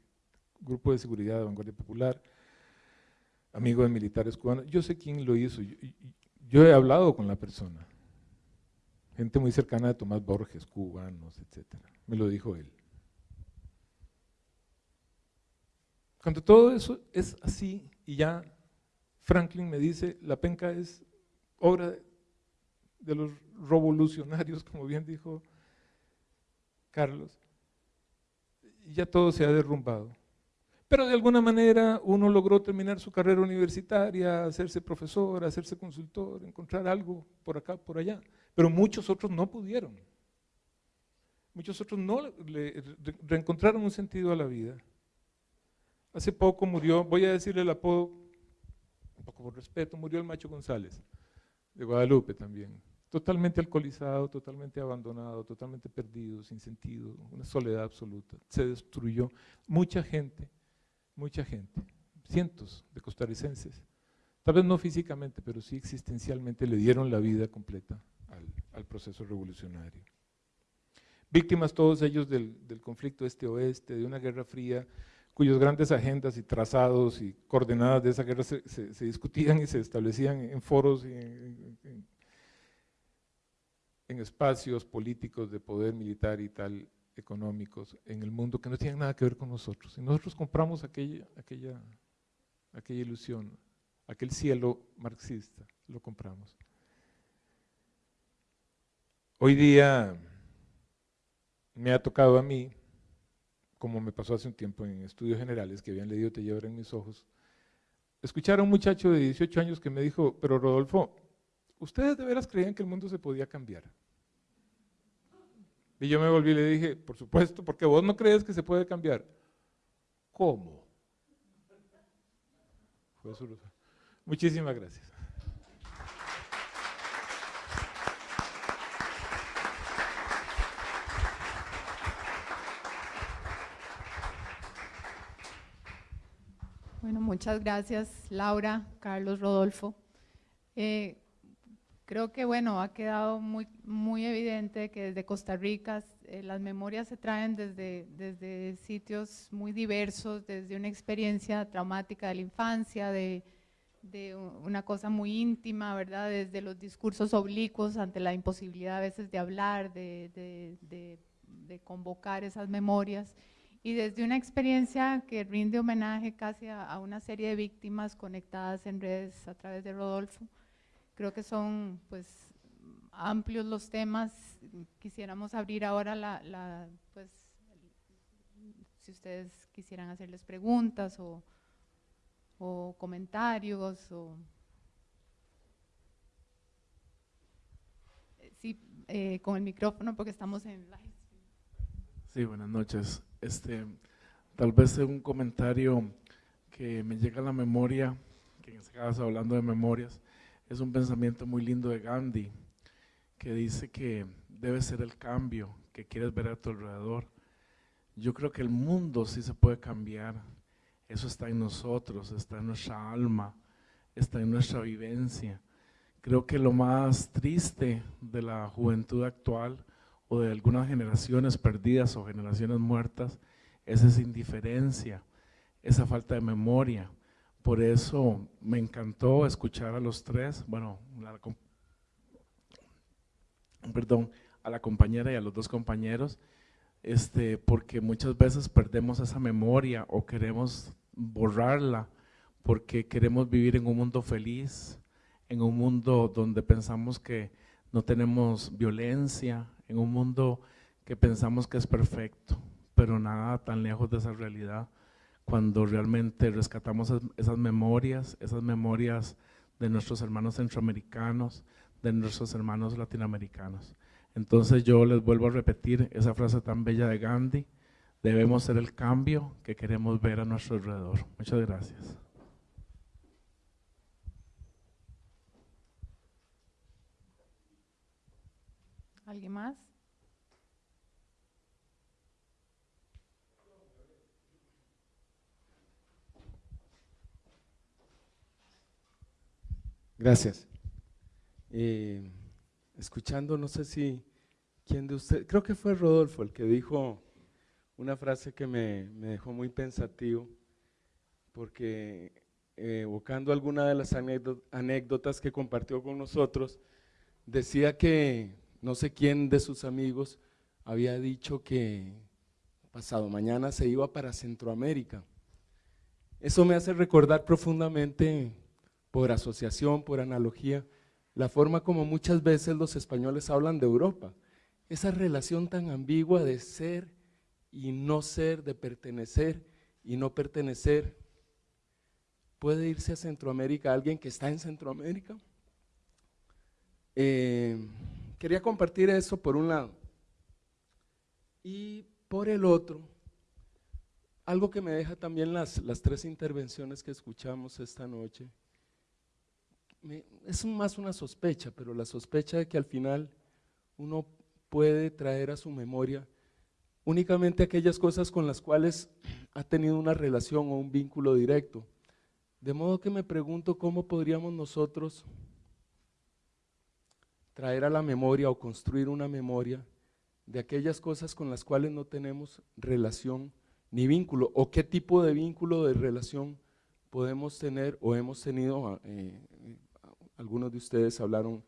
grupo de seguridad de Vanguardia Popular, amigo de militares cubanos, yo sé quién lo hizo, yo he hablado con la persona, gente muy cercana de Tomás Borges, cubanos, etc. Me lo dijo él. Cuando todo eso es así y ya Franklin me dice, la penca es obra de los revolucionarios, como bien dijo Carlos, ya todo se ha derrumbado. Pero de alguna manera uno logró terminar su carrera universitaria, hacerse profesor, hacerse consultor, encontrar algo por acá, por allá. Pero muchos otros no pudieron. Muchos otros no le reencontraron un sentido a la vida. Hace poco murió, voy a decirle el apodo, un poco por respeto, murió el Macho González, de Guadalupe también. Totalmente alcoholizado, totalmente abandonado, totalmente perdido, sin sentido, una soledad absoluta. Se destruyó. Mucha gente mucha gente, cientos de costarricenses, tal vez no físicamente, pero sí existencialmente le dieron la vida completa al, proceso revolucionario. Víctimas todos ellos del, conflicto este-oeste, de una guerra fría, cuyos grandes agendas y trazados y coordenadas de esa guerra se, discutían y se establecían en foros y en, en, espacios políticos de poder militar y tal, económicos en el mundo que no tienen nada que ver con nosotros. Y nosotros compramos aquella, aquella, aquella ilusión, aquel cielo marxista, lo compramos. Hoy día me ha tocado a mí, como me pasó hace un tiempo en estudios generales que habían leído Te llevar en mis ojos, escuchar a un muchacho de 18 años que me dijo, pero Rodolfo, ¿ustedes de veras creían que el mundo se podía cambiar? Y yo me volví y le dije, por supuesto, porque vos no crees que se puede cambiar. ¿Cómo? Muchísimas gracias. Bueno, muchas gracias Laura, Carlos, Rodolfo. Eh, Creo que bueno, ha quedado muy, muy evidente que desde Costa Rica eh, las memorias se traen desde, desde sitios muy diversos, desde una experiencia traumática de la infancia, de, de una cosa muy íntima, ¿verdad? Desde los discursos oblicuos ante la imposibilidad a veces de hablar, de, de, de convocar esas memorias, y desde una experiencia que rinde homenaje casi a, una serie de víctimas conectadas en redes a través de Rodolfo. Creo que son pues amplios los temas. Quisiéramos abrir ahora la, pues, si ustedes quisieran hacerles preguntas o, comentarios o sí, eh, con el micrófono porque estamos en live. Sí, buenas noches. Este, tal vez un comentario que me llega a la memoria, que en este caso hablando de memorias, es un pensamiento muy lindo de Gandhi, que dice que debe ser el cambio que quieres ver a tu alrededor. Yo creo que el mundo sí se puede cambiar, eso está en nosotros, está en nuestra alma, está en nuestra vivencia. Creo que lo más triste de la juventud actual o de algunas generaciones perdidas o generaciones muertas es esa indiferencia, esa falta de memoria. Por eso me encantó escuchar a los tres, bueno, perdón, a la compañera y a los dos compañeros, este, porque muchas veces perdemos esa memoria o queremos borrarla porque queremos vivir en un mundo feliz, en un mundo donde pensamos que no tenemos violencia, en un mundo que pensamos que es perfecto, pero nada tan lejos de esa realidad cuando realmente rescatamos esas memorias, esas memorias de nuestros hermanos centroamericanos, de nuestros hermanos latinoamericanos. Entonces yo les vuelvo a repetir esa frase tan bella de Gandhi, debemos ser el cambio que queremos ver a nuestro alrededor. Muchas gracias. ¿Alguien más? Gracias. Eh, escuchando, no sé si, ¿quién de ustedes? Creo que fue Rodolfo el que dijo una frase que me, dejó muy pensativo, porque eh, evocando alguna de las anécdotas que compartió con nosotros, decía que no sé quién de sus amigos había dicho que pasado mañana se iba para Centroamérica. Eso me hace recordar profundamente por asociación, por analogía, la forma como muchas veces los españoles hablan de Europa. esa relación tan ambigua de ser y no ser, de pertenecer y no pertenecer. ¿Puede irse a Centroamérica alguien que está en Centroamérica? Eh, quería compartir eso por un lado. Y por el otro, algo que me deja también las, las tres intervenciones que escuchamos esta noche, es más una sospecha, pero la sospecha de que al final uno puede traer a su memoria únicamente aquellas cosas con las cuales ha tenido una relación o un vínculo directo. De modo que me pregunto cómo podríamos nosotros traer a la memoria o construir una memoria de aquellas cosas con las cuales no tenemos relación ni vínculo, o qué tipo de vínculo de relación podemos tener o hemos tenido, eh, algunos de ustedes hablaron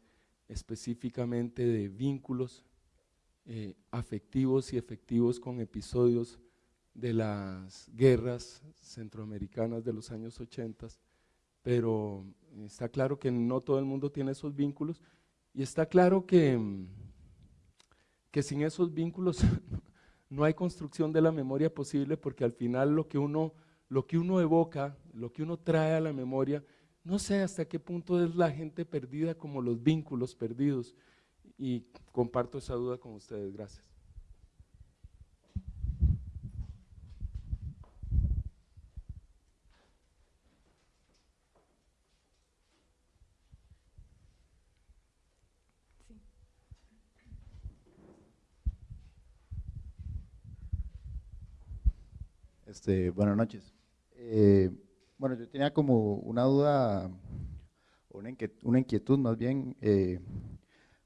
específicamente de vínculos eh, afectivos y efectivos con episodios de las guerras centroamericanas de los años 80, pero está claro que no todo el mundo tiene esos vínculos y está claro que, que sin esos vínculos no hay construcción de la memoria posible porque al final lo que uno, lo que uno evoca, lo que uno trae a la memoria, no sé hasta qué punto es la gente perdida como los vínculos perdidos y comparto esa duda con ustedes. Gracias. Este, buenas noches. Eh, bueno, yo tenía como una duda, una inquietud, una inquietud más bien, eh,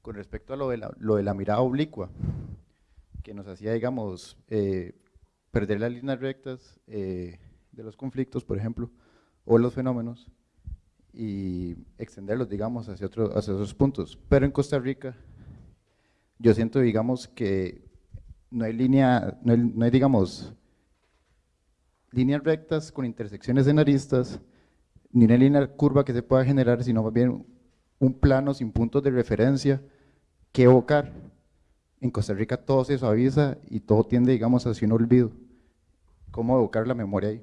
con respecto a lo de, la, lo de la mirada oblicua, que nos hacía, digamos, eh, perder las líneas rectas eh, de los conflictos, por ejemplo, o los fenómenos, y extenderlos, digamos, hacia, otro, hacia otros puntos. Pero en Costa Rica, yo siento, digamos, que no hay línea, no hay, no hay digamos, líneas rectas con intersecciones en aristas, ni una línea curva que se pueda generar, sino más bien un plano sin puntos de referencia, que evocar. En Costa Rica todo se suaviza y todo tiende, digamos, hacia un olvido. ¿Cómo evocar la memoria ahí?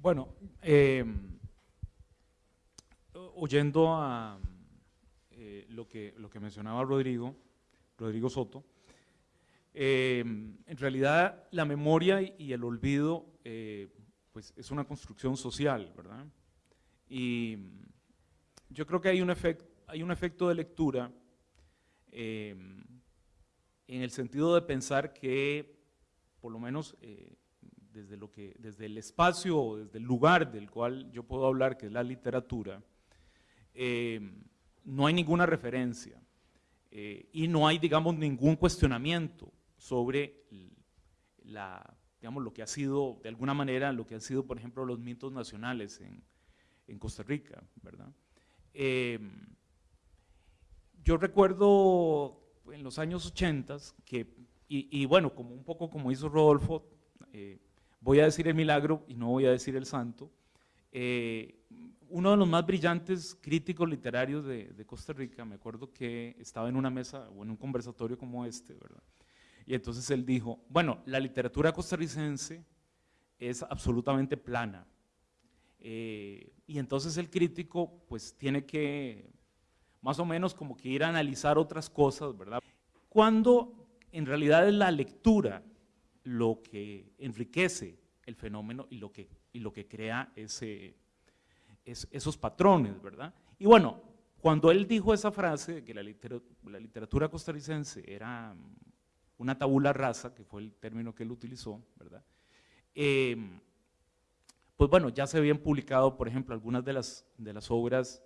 Bueno, oyendo a eh, lo, que, lo que mencionaba Rodrigo, Rodrigo Soto, eh, en realidad la memoria y el olvido pues es una construcción social, ¿verdad? Y yo creo que hay un, efecto, hay un efecto de lectura em, en el sentido de pensar que, por lo menos eh, desde, lo que, desde el espacio o desde el lugar del cual yo puedo hablar, que es la literatura, em, no hay ninguna referencia eh, y no hay, digamos, ningún cuestionamiento sobre la digamos, lo que ha sido, de alguna manera, lo que han sido, por ejemplo, los mitos nacionales en, en Costa Rica, ¿verdad? Eh, yo recuerdo en los años 80 que, y, bueno, como un poco como hizo Rodolfo, eh, voy a decir el milagro y no voy a decir el santo, uno de los más brillantes críticos literarios de, Costa Rica, me acuerdo que estaba en una mesa o en un conversatorio como este, ¿verdad? Y entonces él dijo, bueno, la literatura costarricense es absolutamente plana. Eh, y entonces el crítico pues tiene que más o menos como que ir a analizar otras cosas, ¿verdad? Cuando en realidad es la lectura lo que enriquece el fenómeno y lo que, y lo que crea ese, esos patrones, ¿verdad? Y bueno, cuando él dijo esa frase de que la, literatura costarricense era una tabula rasa, que fue el término que él utilizó, ¿verdad? Em, pues bueno, ya se habían publicado, por ejemplo, algunas de las, obras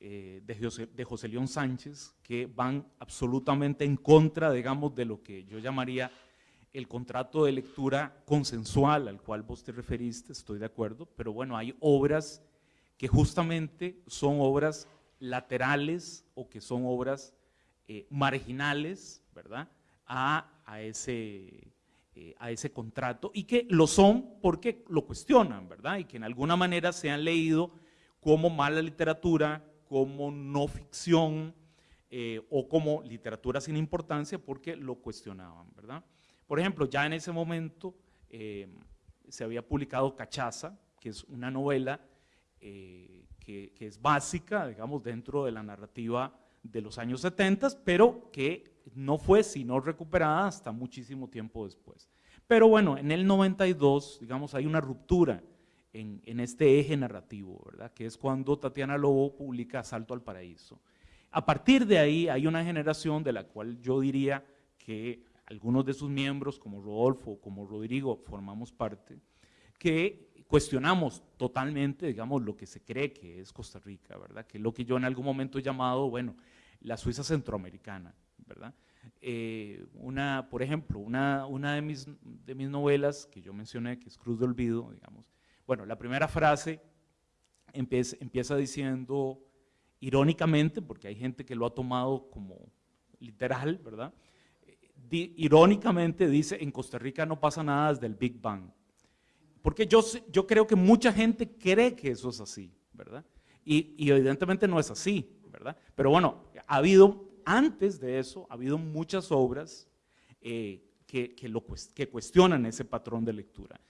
eh, de José León Sánchez que van absolutamente en contra, digamos, de lo que yo llamaría el contrato de lectura consensual al cual vos te referiste, estoy de acuerdo, pero bueno, hay obras que justamente son obras laterales o que son obras eh, marginales, ¿verdad? a, ese, eh, a ese contrato y que lo son porque lo cuestionan, ¿verdad? Y que en alguna manera se han leído como mala literatura, como no ficción eh, o como literatura sin importancia porque lo cuestionaban, ¿verdad? Por ejemplo, ya en ese momento se había publicado Cachaza, que es una novela eh, que, que, es básica, digamos, dentro de la narrativa de los años 70, pero que no fue sino recuperada hasta muchísimo tiempo después. Pero bueno, en el 92, digamos, hay una ruptura en, en, este eje narrativo, ¿verdad? Que es cuando Tatiana Lobo publica Asalto al Paraíso. A partir de ahí hay una generación de la cual yo diría que algunos de sus miembros, como Rodolfo, como Rodrigo, formamos parte, que cuestionamos totalmente, digamos, lo que se cree que es Costa Rica, ¿verdad? Que es lo que yo en algún momento he llamado, bueno, la Suiza centroamericana, ¿verdad? Eh, una, por ejemplo, una, una de, mis, de mis novelas que yo mencioné, que es Cruz de Olvido, digamos, bueno, la primera frase empieza, empieza diciendo, irónicamente, porque hay gente que lo ha tomado como literal, ¿verdad? Di, irónicamente dice, en Costa Rica no pasa nada desde el Big Bang. Porque yo, yo creo que mucha gente cree que eso es así, ¿verdad? Y, evidentemente no es así, ¿verdad? Pero bueno, ha habido, antes de eso, ha habido muchas obras eh, que, que, cuestionan ese patrón de lectura.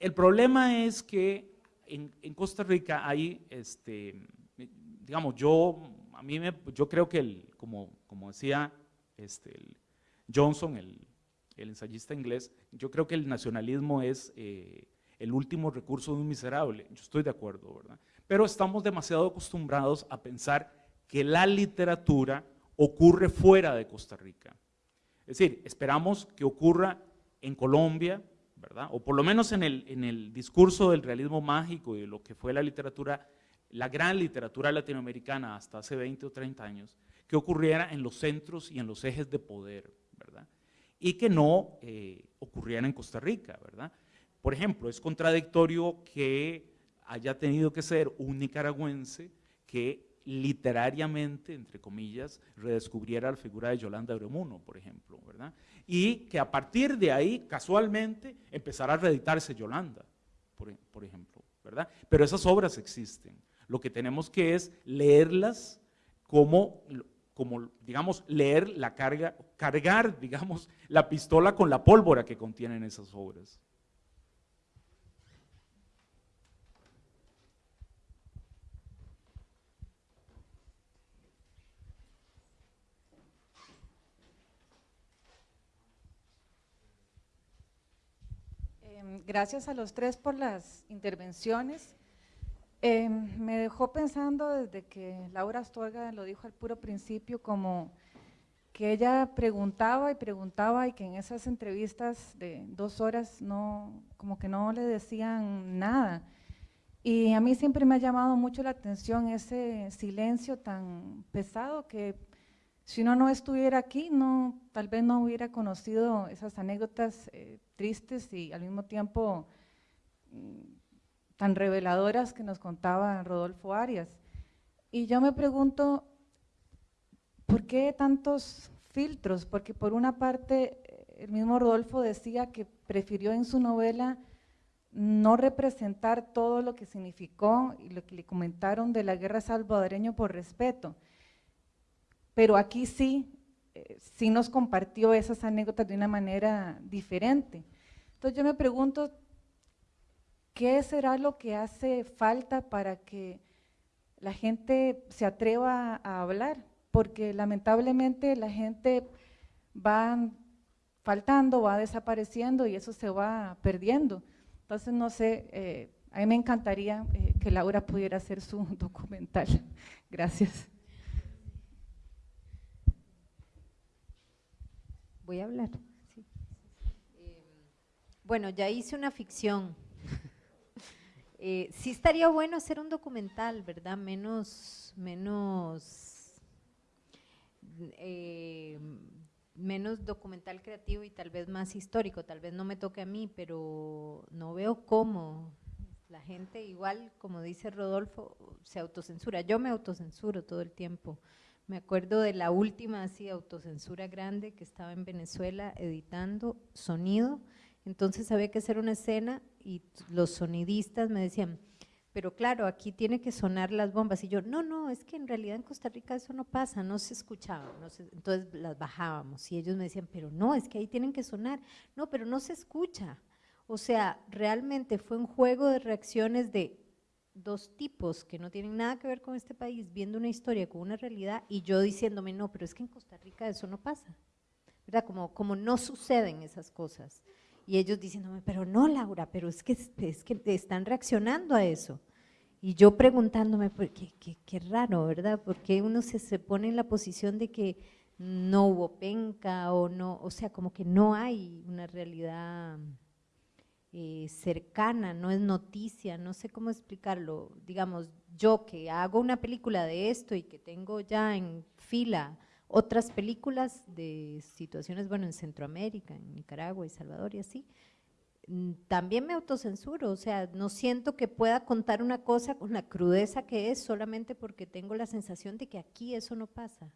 El problema es que en, en Costa Rica hay, este, digamos, yo, a mí me, yo creo que, el, como, como decía este, Johnson, el, el, ensayista inglés, yo creo que el nacionalismo es eh, el último recurso de un miserable. Yo estoy de acuerdo, ¿verdad? Pero estamos demasiado acostumbrados a pensar que la literatura ocurre fuera de Costa Rica. Es decir, esperamos que ocurra en Colombia, ¿verdad? O por lo menos en el, en el discurso del realismo mágico y de lo que fue la literatura, la gran literatura latinoamericana hasta hace 20 o 30 años, que ocurriera en los centros y en los ejes de poder, ¿verdad? Y que no eh, ocurriera en Costa Rica, ¿verdad? Por ejemplo, es contradictorio que haya tenido que ser un nicaragüense que literariamente, entre comillas, redescubriera la figura de Yolanda Bremuno, por ejemplo, ¿verdad? Y que a partir de ahí, casualmente, empezara a reeditarse Yolanda, por, por ejemplo, ¿verdad? Pero esas obras existen. Lo que tenemos que es leerlas como, como digamos, leer la carga, cargar, digamos, la pistola con la pólvora que contienen esas obras. Gracias a los tres por las intervenciones. Eh, me dejó pensando desde que Laura Astorga lo dijo al puro principio, como que ella preguntaba y preguntaba y que en esas entrevistas de dos horas no, como que no le decían nada. Y a mí siempre me ha llamado mucho la atención ese silencio tan pesado que si no estuviera aquí, no, tal vez no hubiera conocido esas anécdotas eh, tristes y al mismo tiempo mm, tan reveladoras que nos contaba Rodolfo Arias. Y yo me pregunto, ¿por qué tantos filtros? Porque por una parte, el mismo Rodolfo decía que prefirió en su novela no representar todo lo que significó y lo que le comentaron de la guerra salvadoreña por respeto, pero aquí sí, eh, sí nos compartió esas anécdotas de una manera diferente. Entonces yo me pregunto, ¿qué será lo que hace falta para que la gente se atreva a hablar? Porque lamentablemente la gente va faltando, va desapareciendo y eso se va perdiendo. Entonces, no sé, eh, a mí me encantaría eh, que Laura pudiera hacer su documental. Gracias. Voy a hablar. Sí. Eh, bueno, ya hice una ficción. eh, sí estaría bueno hacer un documental, ¿verdad? Menos, menos, eh, menos documental creativo y tal vez más histórico. Tal vez no me toque a mí, pero no veo cómo la gente igual, como dice Rodolfo, se autocensura. Yo me autocensuro todo el tiempo. Me acuerdo de la última así autocensura grande que estaba en Venezuela editando sonido, entonces había que hacer una escena y los sonidistas me decían, pero claro, aquí tiene que sonar las bombas. Y yo, no, no, es que en realidad en Costa Rica eso no pasa, no se escuchaba. Entonces las bajábamos y ellos me decían, pero no, es que ahí tienen que sonar. No, pero no se escucha. O sea, realmente fue un juego de reacciones de dos tipos que no tienen nada que ver con este país, viendo una historia con una realidad y yo diciéndome, no, pero es que en Costa Rica eso no pasa. ¿Verdad? Como, como no suceden esas cosas. Y ellos diciéndome, pero no, Laura, pero es que, es que están reaccionando a eso. Y yo preguntándome, pues, qué, qué, qué raro, ¿verdad? Porque uno se, se pone en la posición de que no hubo penca o no, o sea, como que no hay una realidad eh, cercana, no es noticia, no sé cómo explicarlo. Digamos, yo que hago una película de esto y que tengo ya en fila otras películas de situaciones, bueno, en Centroamérica, en Nicaragua y Salvador y así, mm, también me autocensuro, o sea, no siento que pueda contar una cosa con la crudeza que es solamente porque tengo la sensación de que aquí eso no pasa.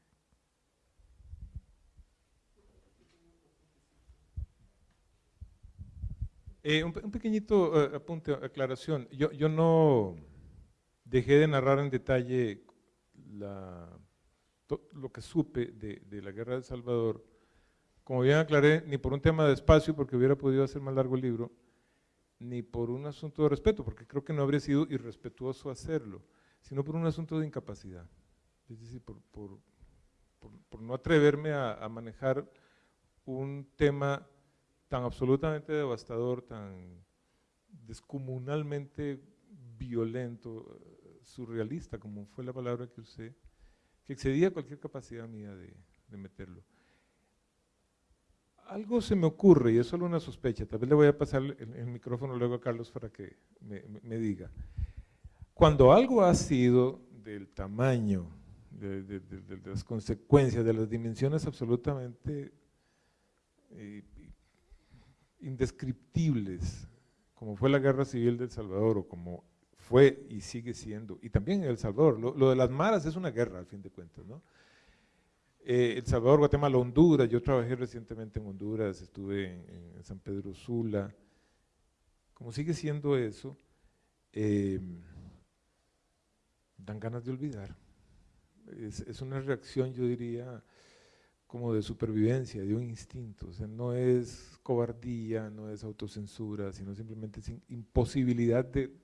Eh, un, pe- un pequeñito eh, apunte, aclaración. Yo, no dejé de narrar en detalle lo que supe de, la guerra de Salvador. Como bien aclaré, ni por un tema de espacio, porque hubiera podido hacer más largo el libro, ni por un asunto de respeto, porque creo que no habría sido irrespetuoso hacerlo, sino por un asunto de incapacidad. Es decir, por, no atreverme a manejar un tema tan absolutamente devastador, tan descomunalmente violento, eh, surrealista, como fue la palabra que usé, que excedía cualquier capacidad mía de, de meterlo. Algo se me ocurre, y es solo una sospecha, tal vez le voy a pasar el, el micrófono luego a Carlos para que me, diga. Cuando algo ha sido del tamaño, de- de- de las consecuencias, de las dimensiones absolutamente eh, indescriptibles, como fue la guerra civil de El Salvador, o como fue y sigue siendo, y también en El Salvador, lo, de las maras es una guerra al fin de cuentas, ¿no? Eh, El Salvador, Guatemala, Honduras, yo trabajé recientemente en Honduras, estuve en, San Pedro Sula, como sigue siendo eso, eh, dan ganas de olvidar. Es una reacción, yo diría, como de supervivencia, de un instinto. O sea, no es cobardía, no es autocensura, sino simplemente es imposibilidad de,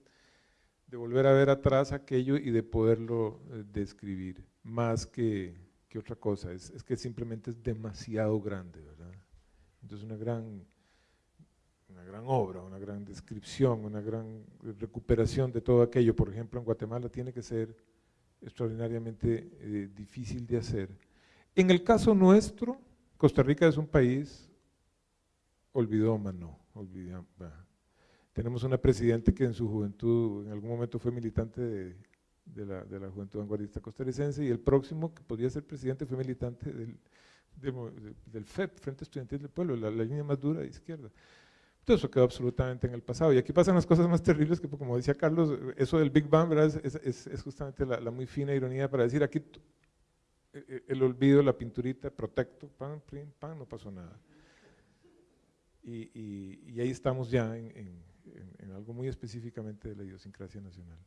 de volver a ver atrás aquello y de poderlo eh, describir, más que, otra cosa. Es, es que simplemente es demasiado grande, ¿verdad? Entonces una gran, una obra, una gran descripción, una gran recuperación de todo aquello, por ejemplo, en Guatemala tiene que ser extraordinariamente eh, difícil de hacer. En el caso nuestro, Costa Rica es un país olvidómano, tenemos una presidenta que en su juventud, en algún momento fue militante de, de la, de la Juventud Vanguardista Costarricense y el próximo que podía ser presidente fue militante del, del FEP, Frente Estudiantil del Pueblo, la, la línea más dura de izquierda. Todo eso quedó absolutamente en el pasado. Y aquí pasan las cosas más terribles que, como decía Carlos, eso del Big Bang ¿verdad? Es, es- es justamente la, la muy fina ironía para decir aquí el olvido, la pinturita, protecto, pan, prim, pan, no pasó nada. Y, y- y ahí estamos ya en, en- en- algo muy específicamente de la idiosincrasia nacional.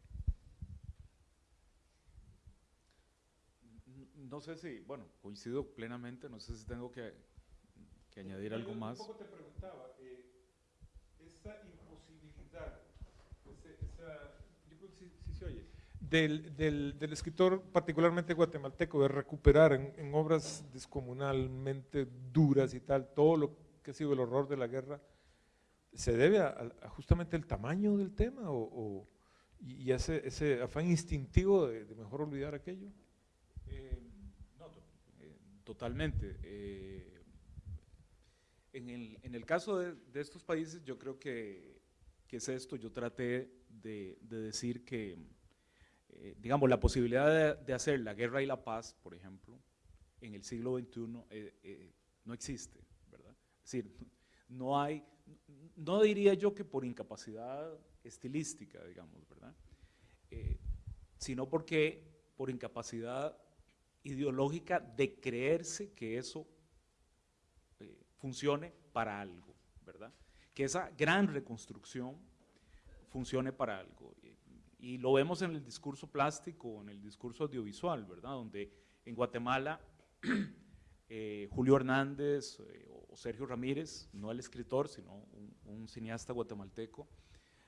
No sé si, bueno, coincido plenamente, no sé si tengo que, que añadir algo más. te preguntaba, eh, esa imposibilidad, ese- esa- yo creo que sí, sí se oye, del, del- escritor particularmente guatemalteco de recuperar en, obras descomunalmente duras y tal, todo lo que ha sido el horror de la guerra, ¿se debe justamente el tamaño del tema o, y, ese, ese afán instintivo de, mejor olvidar aquello? Eh, no, eh, totalmente. eh, en, el, en el caso de, estos países, yo creo que, que es esto. Yo traté de decir que, eh, digamos, la posibilidad de, hacer la guerra y la paz, por ejemplo, en el siglo XXI eh, eh, no existe, ¿verdad? Es decir, no hay, no diría yo que por incapacidad estilística, digamos, ¿verdad? Eh, sino porque por incapacidad ideológica de creerse que eso funcione para algo, ¿verdad? Que esa gran reconstrucción funcione para algo. Y lo vemos en el discurso plástico, en el discurso audiovisual, ¿verdad? Donde en Guatemala eh, Julio Hernández eh, o Sergio Ramírez, no el escritor, sino un, cineasta guatemalteco,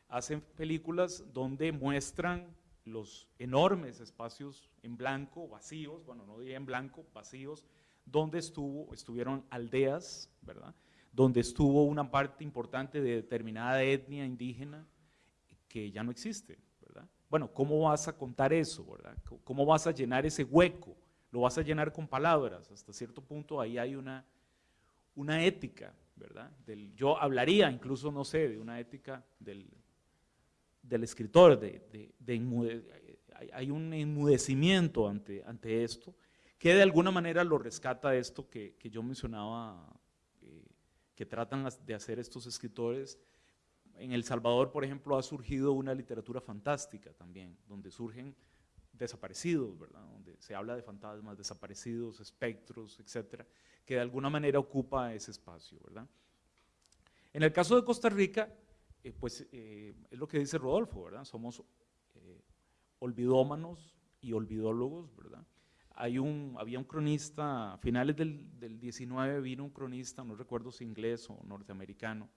hacen películas donde muestran los enormes espacios en blanco, vacíos, bueno, no diría en blanco, vacíos, donde estuvo, estuvieron aldeas, ¿verdad? Donde estuvo una parte importante de determinada etnia indígena que ya no existe. Bueno, ¿cómo vas a contar eso, verdad? ¿Cómo vas a llenar ese hueco? Lo vas a llenar con palabras, hasta cierto punto ahí hay una, una ética, ¿verdad? Yo hablaría incluso, no sé, de una ética del, del escritor, hay, un enmudecimiento ante, ante esto, que de alguna manera lo rescata esto que, que yo mencionaba, eh, que tratan de hacer estos escritores. En El Salvador, por ejemplo, ha surgido una literatura fantástica también, donde surgen desaparecidos, ¿verdad? donde se habla de fantasmas, desaparecidos, espectros, etcétera, que de alguna manera ocupa ese espacio. ¿verdad? En el caso de Costa Rica, eh, pues eh, es lo que dice Rodolfo, ¿verdad? somos eh, olvidómanos y olvidólogos, ¿verdad? Hay un, había un cronista, a finales del, del 19 vino un cronista, no recuerdo si inglés o norteamericano,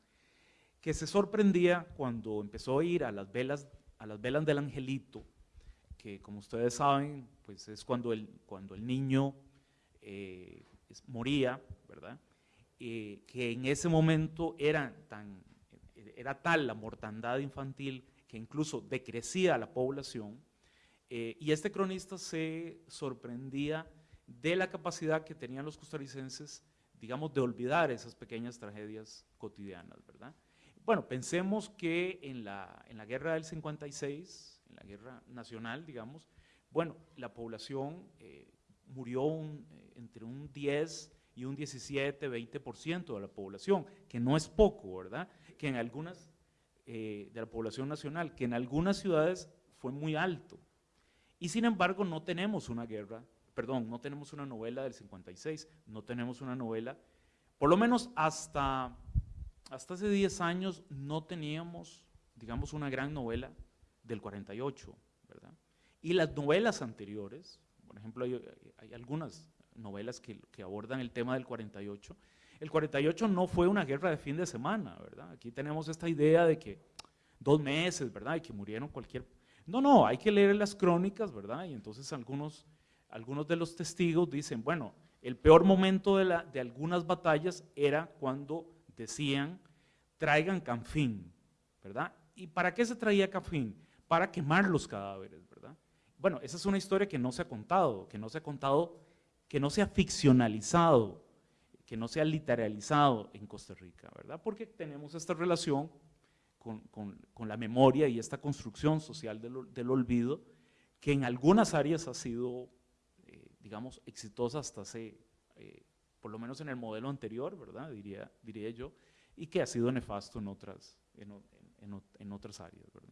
que se sorprendía cuando empezó a ir a las velas, a las velas del angelito, que como ustedes saben, pues es cuando el, cuando el niño eh, moría, ¿verdad? Eh, que en ese momento era, tan, era tal la mortandad infantil que incluso decrecía la población, eh, y este cronista se sorprendía de la capacidad que tenían los costarricenses, digamos, de olvidar esas pequeñas tragedias cotidianas, ¿verdad? Bueno, pensemos que en la, en la guerra del 56, en la guerra nacional, digamos, bueno, la población eh, murió eh, entre un 10 y un 17, 20% de la población, que no es poco, ¿verdad? Que en algunas, eh, de la población nacional, que en algunas ciudades fue muy alto. Y sin embargo no tenemos una guerra, perdón, no tenemos una novela del 56, no tenemos una novela, por lo menos hasta, hasta hace 10 años no teníamos, digamos, una gran novela del 48, ¿verdad? Y las novelas anteriores, por ejemplo, hay, algunas novelas que, abordan el tema del 48. El 48 no fue una guerra de fin de semana, ¿verdad? Aquí tenemos esta idea de que dos meses, ¿verdad? Y que murieron cualquier... No, no, hay que leer las crónicas, ¿verdad? Y entonces algunos, algunos de los testigos dicen, bueno, el peor momento de algunas batallas era cuando decían, traigan canfín, ¿verdad? ¿Y para qué se traía canfín? Para quemar los cadáveres, ¿verdad? Bueno, esa es una historia que no se ha contado, que no se ha contado, que no se ha ficcionalizado, que no se ha literalizado en Costa Rica, ¿verdad? Porque tenemos esta relación con, con, con la memoria y esta construcción social del, del, olvido, que en algunas áreas ha sido, eh, digamos, exitosa hasta hace, eh, por lo menos en el modelo anterior, ¿verdad? Diría, diría yo, y que ha sido nefasto en otras, en, en, otras áreas, ¿verdad?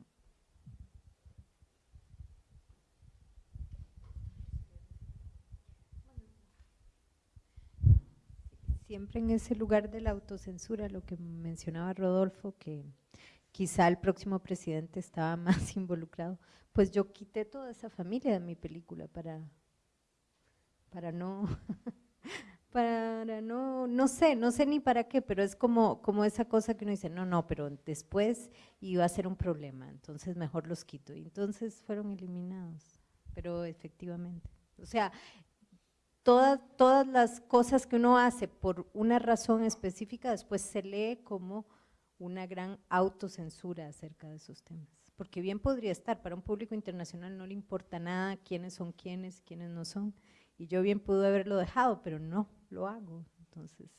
Siempre en ese lugar de la autocensura, lo que mencionaba Rodolfo, que quizá el próximo presidente estaba más involucrado, pues yo quité toda esa familia de mi película para, para no, para no, no sé, no sé ni para qué, pero es como, como esa cosa que uno dice, no, no, pero después iba a ser un problema, entonces mejor los quito. Y entonces fueron eliminados, pero efectivamente. O sea, todas, todas las cosas que uno hace por una razón específica, después se lee como una gran autocensura acerca de esos temas. Porque bien podría estar, para un público internacional no le importa nada quiénes son quiénes, quiénes no son, y yo bien pude haberlo dejado, pero no, lo hago. Entonces,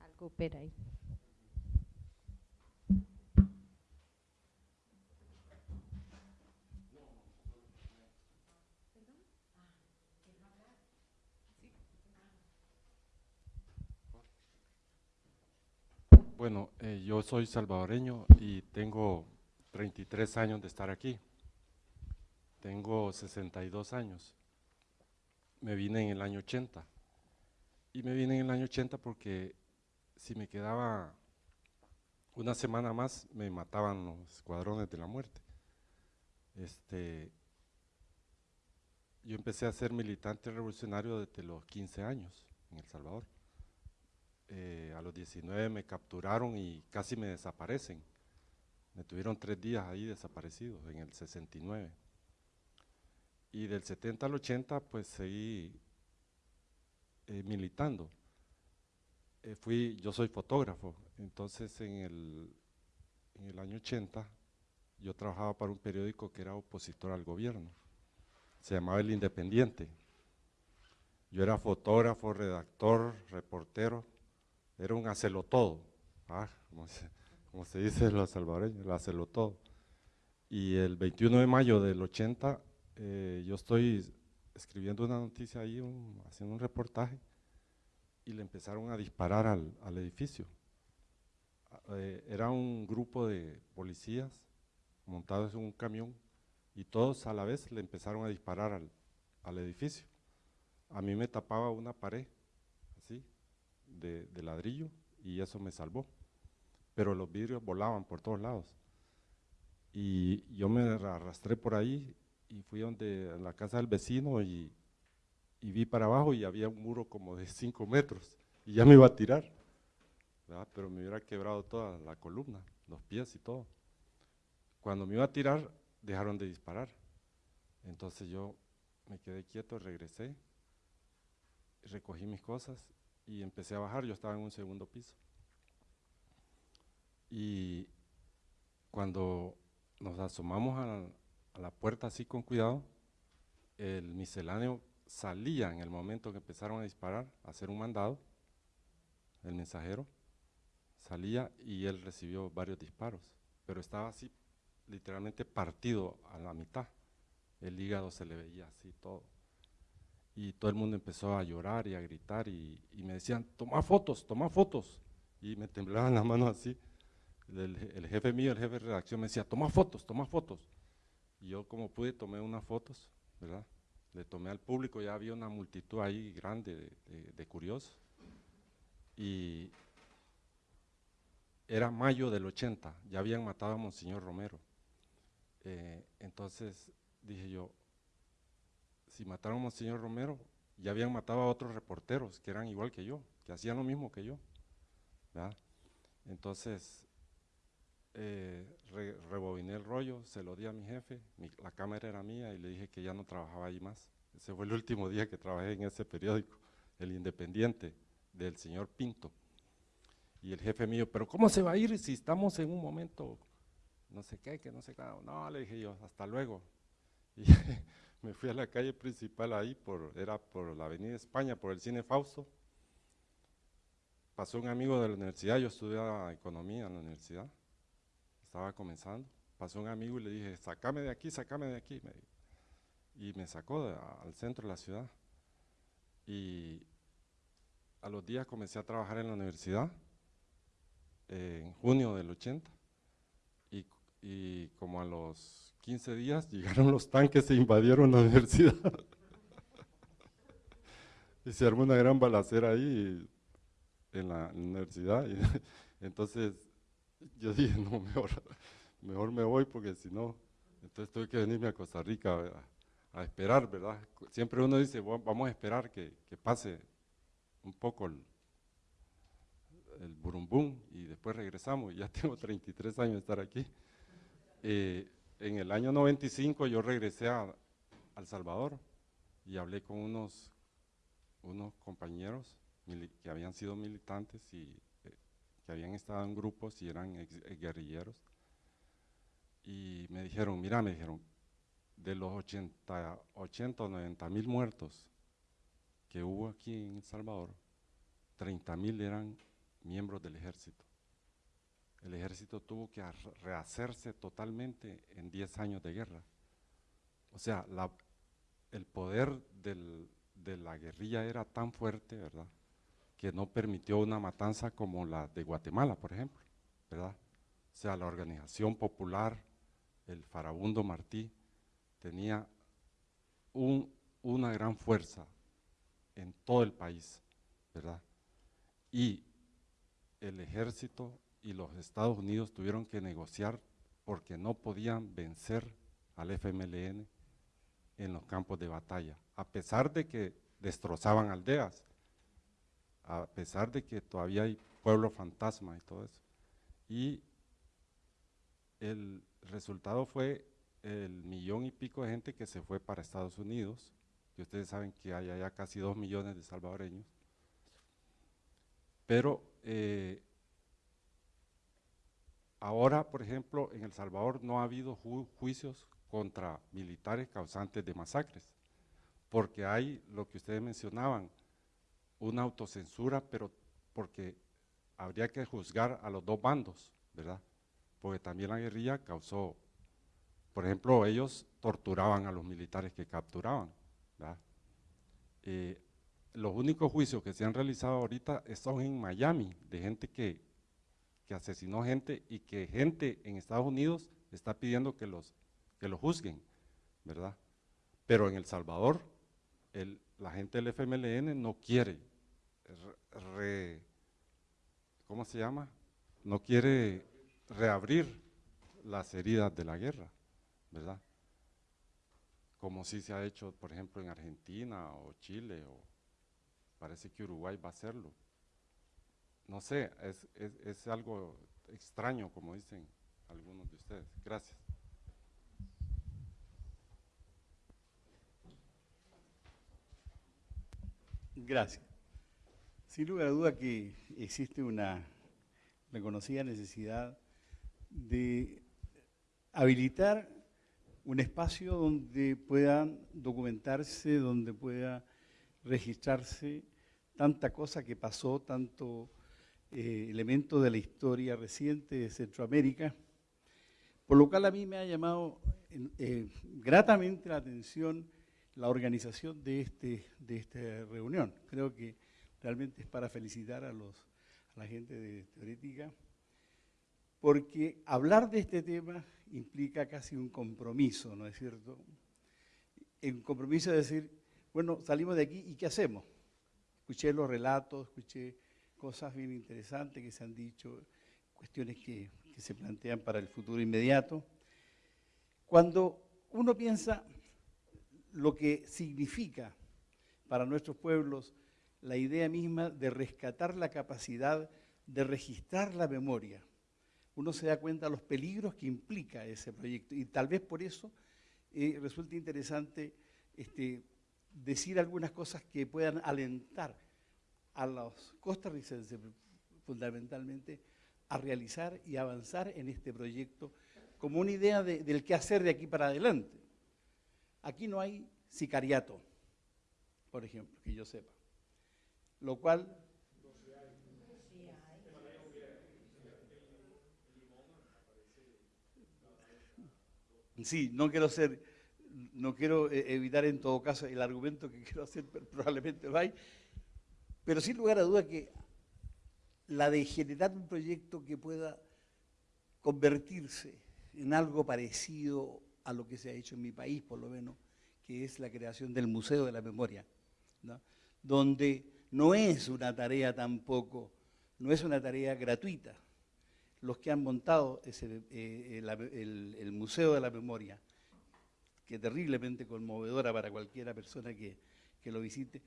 algo opera ahí. Bueno, eh, yo soy salvadoreño y tengo 33 años de estar aquí. Tengo 62 años. Me vine en el año 80. Y me vine en el año 80 porque si me quedaba una semana más me mataban los escuadrones de la muerte. Este, yo empecé a ser militante revolucionario desde los 15 años en El Salvador. Eh, a los 19 me capturaron y casi me desaparecen. Me tuvieron tres días ahí desaparecidos, en el 69. Y del 70 al 80 pues seguí eh, militando. Eh, fui, yo soy fotógrafo, entonces en el, en el año 80 yo trabajaba para un periódico que era opositor al gobierno, se llamaba El Independiente. Yo era fotógrafo, redactor, reportero, era un hacelo todo, ah, como, se, como se dice los salvadoreños, el hacelo todo. Y el 21 de mayo del 80 eh, yo estoy escribiendo una noticia ahí, un- haciendo un reportaje, y le empezaron a disparar al, al edificio. Ah, eh, era un grupo de policías montados en un camión y todos a la vez le empezaron a disparar al, al edificio. A mí me tapaba una pared, así, de, de ladrillo, y eso me salvó. Pero los vidrios volaban por todos lados. Y yo me arrastré por ahí y fui donde, en la casa del vecino y, vi para abajo y había un muro como de 5 metros y ya me iba a tirar, pero me hubiera quebrado toda la columna, los pies y todo. Cuando me iba a tirar, dejaron de disparar. Entonces yo me quedé quieto, regresé, recogí mis cosas y empecé a bajar. Yo estaba en un segundo piso. Y cuando nos asomamos a la, a la puerta así con cuidado, el misceláneo salía en el momento que empezaron a disparar, a hacer un mandado, el mensajero, salía y él recibió varios disparos, pero estaba así literalmente partido a la mitad, el hígado se le veía así todo. Y todo el mundo empezó a llorar y a gritar y, me decían, toma fotos, toma fotos. Y me temblaban las manos así. El, el jefe mío, el jefe de redacción me decía, toma fotos, toma fotos. Yo como pude tomé unas fotos, ¿verdad? Le tomé al público, ya había una multitud ahí grande de, de- de curiosos. Y era mayo del 80, ya habían matado a Monseñor Romero. Eh, entonces dije yo, si mataron a Monseñor Romero, ya habían matado a otros reporteros que eran igual que yo, que hacían lo mismo que yo. ¿verdad? Entonces, eh, re- rebobiné el rollo, se lo di a mi jefe, la cámara era mía y le dije que ya no trabajaba ahí más. Ese fue el último día que trabajé en ese periódico, El Independiente, del señor Pinto. Y el jefe mío, pero ¿cómo se va a ir si estamos en un momento, no sé qué, que no sé qué? No, le dije yo, hasta luego. Y me fui a la calle principal ahí, era por la avenida España, por el cine Fausto. Pasó un amigo de la universidad, yo estudiaba economía en la universidad, estaba comenzando. Pasó un amigo y le dije, sácame de aquí, sácame de aquí. me dijo. y me sacó de- al centro de la ciudad. Y a los días comencé a trabajar en la universidad, en junio del 80, y, y como a los 15 días llegaron los tanques e invadieron la universidad. y se armó una gran balacera ahí en la universidad. y entonces yo dije, no, mejor, mejor me voy porque si no, entonces tuve que venirme a Costa Rica a, esperar, ¿verdad? Siempre uno dice, "Va- vamos a esperar que, que pase un poco el, el burumbum y después regresamos. Ya tengo 33 años de estar aquí. Eh, en el año 95 yo regresé a, a El Salvador y hablé con unos, unos compañeros que habían sido militantes y que habían estado en grupos y eran eh, guerrilleros. Y me dijeron, mira, me dijeron, de los 80, 80 o 90 mil muertos que hubo aquí en El Salvador, 30 mil eran miembros del ejército. El ejército tuvo que rehacerse totalmente en 10 años de guerra. O sea, el poder de la guerrilla era tan fuerte, ¿verdad? Que no permitió una matanza como la de Guatemala, por ejemplo, ¿verdad? O sea, la organización popular, el farabundo Martí, tenía un- una gran fuerza en todo el país, ¿verdad? Y el ejército y los Estados Unidos tuvieron que negociar porque no podían vencer al FMLN en los campos de batalla, a pesar de que destrozaban aldeas, a pesar de que todavía hay pueblo fantasma y todo eso. Y el resultado fue el millón y pico de gente que se fue para Estados Unidos, que ustedes saben que hay allá casi dos millones de salvadoreños, pero eh, ahora, por ejemplo, en El Salvador no ha habido ju juicios contra militares causantes de masacres, porque hay lo que ustedes mencionaban, una autocensura, pero porque habría que juzgar a los dos bandos, ¿verdad? Porque también la guerrilla causó, por ejemplo, ellos torturaban a los militares que capturaban, ¿verdad? Eh, los únicos juicios que se han realizado ahorita son en Miami, de gente que, que asesinó gente y que gente en Estados Unidos está pidiendo que los, que los juzguen, ¿verdad? Pero en El Salvador, el, la gente del FMLN no quiere, re, ¿cómo se llama? No quiere reabrir las heridas de la guerra, ¿verdad? Como si se ha hecho, por ejemplo, en Argentina o Chile, o parece que Uruguay va a hacerlo. No sé, es, es, es algo extraño, como dicen algunos de ustedes. Gracias. Gracias. Sin lugar a duda que existe una reconocida necesidad de habilitar un espacio donde puedan documentarse, donde pueda registrarse tanta cosa que pasó, tanto eh, elemento de la historia reciente de Centroamérica, por lo cual a mí me ha llamado eh, gratamente la atención la organización de, este, de esta reunión. Creo que realmente es para felicitar a, los, a la gente de Teorética, porque hablar de este tema implica casi un compromiso, ¿no es cierto? Un compromiso de decir, bueno, salimos de aquí y ¿qué hacemos? Escuché los relatos, escuché cosas bien interesantes que se han dicho, cuestiones que, que se plantean para el futuro inmediato. Cuando uno piensa lo que significa para nuestros pueblos la idea misma de rescatar la capacidad de registrar la memoria. Uno se da cuenta de los peligros que implica ese proyecto y tal vez por eso eh, resulta interesante este, decir algunas cosas que puedan alentar a los costarricenses fundamentalmente a realizar y avanzar en este proyecto como una idea de, del qué hacer de aquí para adelante. Aquí no hay sicariato, por ejemplo, que yo sepa. Lo cual... Sí, no quiero ser, no quiero eh, evitar en todo caso el argumento que quiero hacer, pero probablemente va pero sin lugar a duda que la de generar un proyecto que pueda convertirse en algo parecido a lo que se ha hecho en mi país, por lo menos, que es la creación del Museo de la Memoria, ¿no? donde no es una tarea tampoco, no es una tarea gratuita. Los que han montado ese, eh, el, el, Museo de la Memoria, que es terriblemente conmovedora para cualquiera persona que, que lo visite,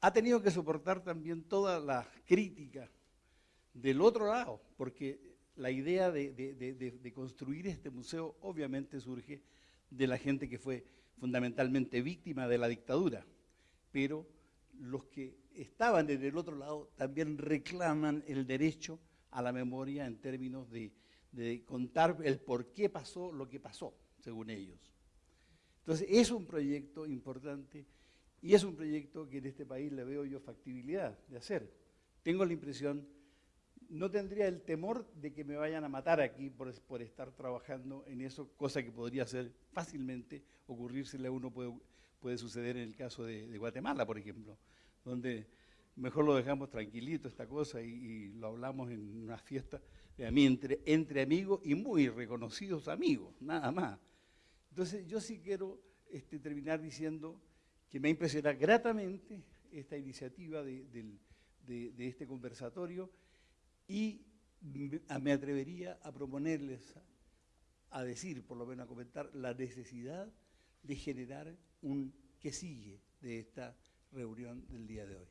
ha tenido que soportar también toda la crítica del otro lado, porque la idea de, de, de, de, construir este museo obviamente surge de la gente que fue fundamentalmente víctima de la dictadura, pero los que estaban en el otro lado también reclaman el derecho a la memoria en términos de, contar el por qué pasó lo que pasó, según ellos. Entonces, es un proyecto importante y es un proyecto que en este país le veo yo factibilidad de hacer. Tengo la impresión no tendría el temor de que me vayan a matar aquí por, por estar trabajando en eso, cosa que podría ser fácilmente ocurrírsele a uno, puede, puede suceder en el caso de, de, Guatemala, por ejemplo, donde mejor lo dejamos tranquilito esta cosa y, lo hablamos en una fiesta entre, amigos y muy reconocidos amigos, nada más. Entonces yo sí quiero este, terminar diciendo que me ha impresionado gratamente esta iniciativa de, de este conversatorio, y me atrevería a proponerles a decir, por lo menos a comentar, la necesidad de generar un que sigue de esta reunión del día de hoy.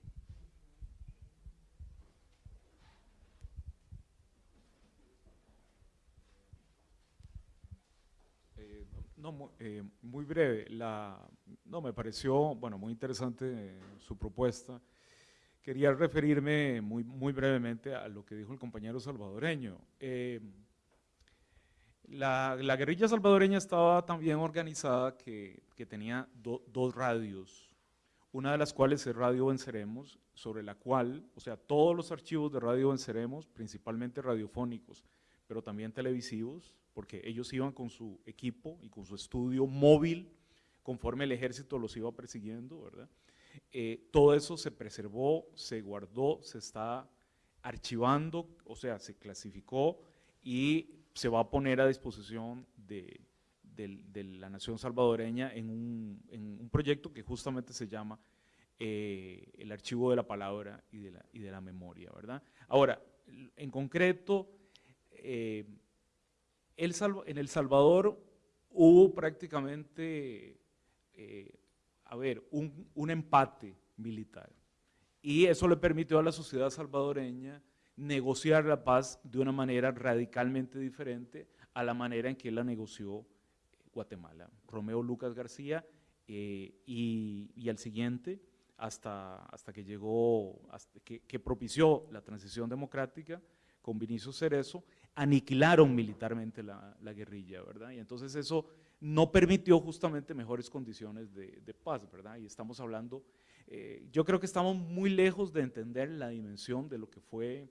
Eh, no, mu- eh, muy breve. La, no, me pareció, bueno, muy interesante eh, su propuesta. Quería referirme muy, muy brevemente a lo que dijo el compañero salvadoreño. Eh, la, la guerrilla salvadoreña estaba tan bien organizada que, que tenía do- dos radios, una de las cuales es Radio Venceremos, sobre la cual, o sea, todos los archivos de Radio Venceremos, principalmente radiofónicos, pero también televisivos, porque ellos iban con su equipo y con su estudio móvil, conforme el ejército los iba persiguiendo, ¿verdad? Eh, todo eso se preservó, se guardó, se está archivando, o sea, se clasificó y se va a poner a disposición de, de la nación salvadoreña en un, proyecto que justamente se llama eh, el archivo de la palabra y de la, memoria, ¿verdad? Ahora, en concreto, eh, el en El Salvador hubo prácticamente, eh, a ver, un, un empate militar. Y eso le permitió a la sociedad salvadoreña negociar la paz de una manera radicalmente diferente a la manera en que la negoció Guatemala. Romeo Lucas García eh, y, y al siguiente, hasta, hasta que llegó, que propició la transición democrática con Vinicio Cerezo, aniquilaron militarmente la, la guerrilla, ¿verdad? Y entonces eso no permitió justamente mejores condiciones de, de paz, ¿verdad? Y estamos hablando, eh, yo creo que estamos muy lejos de entender la dimensión de lo que fue,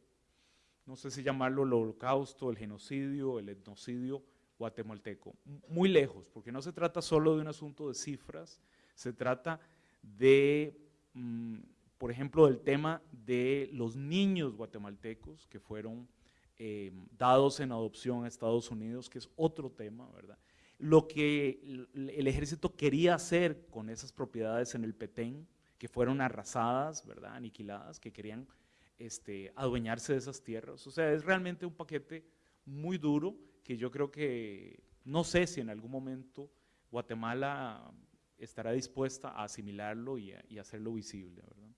no sé si llamarlo el holocausto, el genocidio, el etnocidio guatemalteco, muy lejos, porque no se trata solo de un asunto de cifras, se trata de, mm, por ejemplo, del tema de los niños guatemaltecos que fueron eh, dados en adopción a Estados Unidos, que es otro tema, ¿verdad? Lo que el, el ejército quería hacer con esas propiedades en el Petén, que fueron arrasadas, ¿verdad? Aniquiladas, que querían este, adueñarse de esas tierras. O sea, es realmente un paquete muy duro que yo creo que, no sé si en algún momento Guatemala estará dispuesta a asimilarlo y, hacerlo visible, ¿verdad?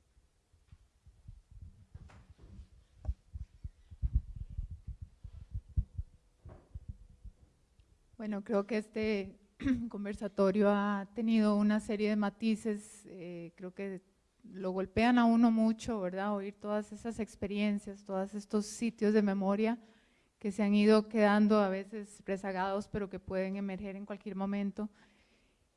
Bueno, creo que este conversatorio ha tenido una serie de matices, eh, creo que lo golpean a uno mucho, ¿verdad? Oír todas esas experiencias, todos estos sitios de memoria que se han ido quedando a veces rezagados, pero que pueden emerger en cualquier momento.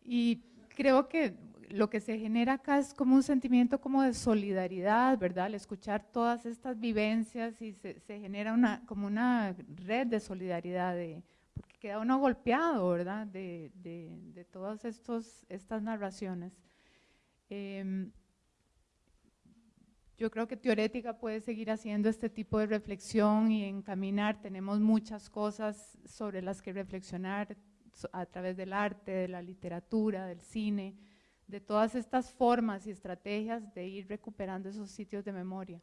Y creo que lo que se genera acá es como un sentimiento como de solidaridad, ¿verdad? Al escuchar todas estas vivencias y se, se genera una, como una red de solidaridad, de, porque queda uno golpeado, ¿verdad? De, de, de todas estas narraciones. Em, yo creo que Teorética puede seguir haciendo este tipo de reflexión y encaminar. Tenemos muchas cosas sobre las que reflexionar a través del arte, de la literatura, del cine, de todas estas formas y estrategias de ir recuperando esos sitios de memoria.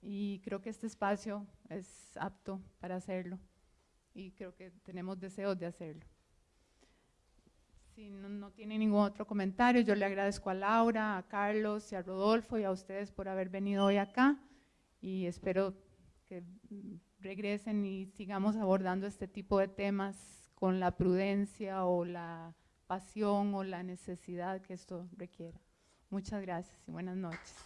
Y creo que este espacio es apto para hacerlo y creo que tenemos deseos de hacerlo. Si no, no tiene ningún otro comentario, yo le agradezco a Laura, a Carlos y a Rodolfo y a ustedes por haber venido hoy acá y espero que regresen y sigamos abordando este tipo de temas con la prudencia o la pasión o la necesidad que esto requiera. Muchas gracias y buenas noches.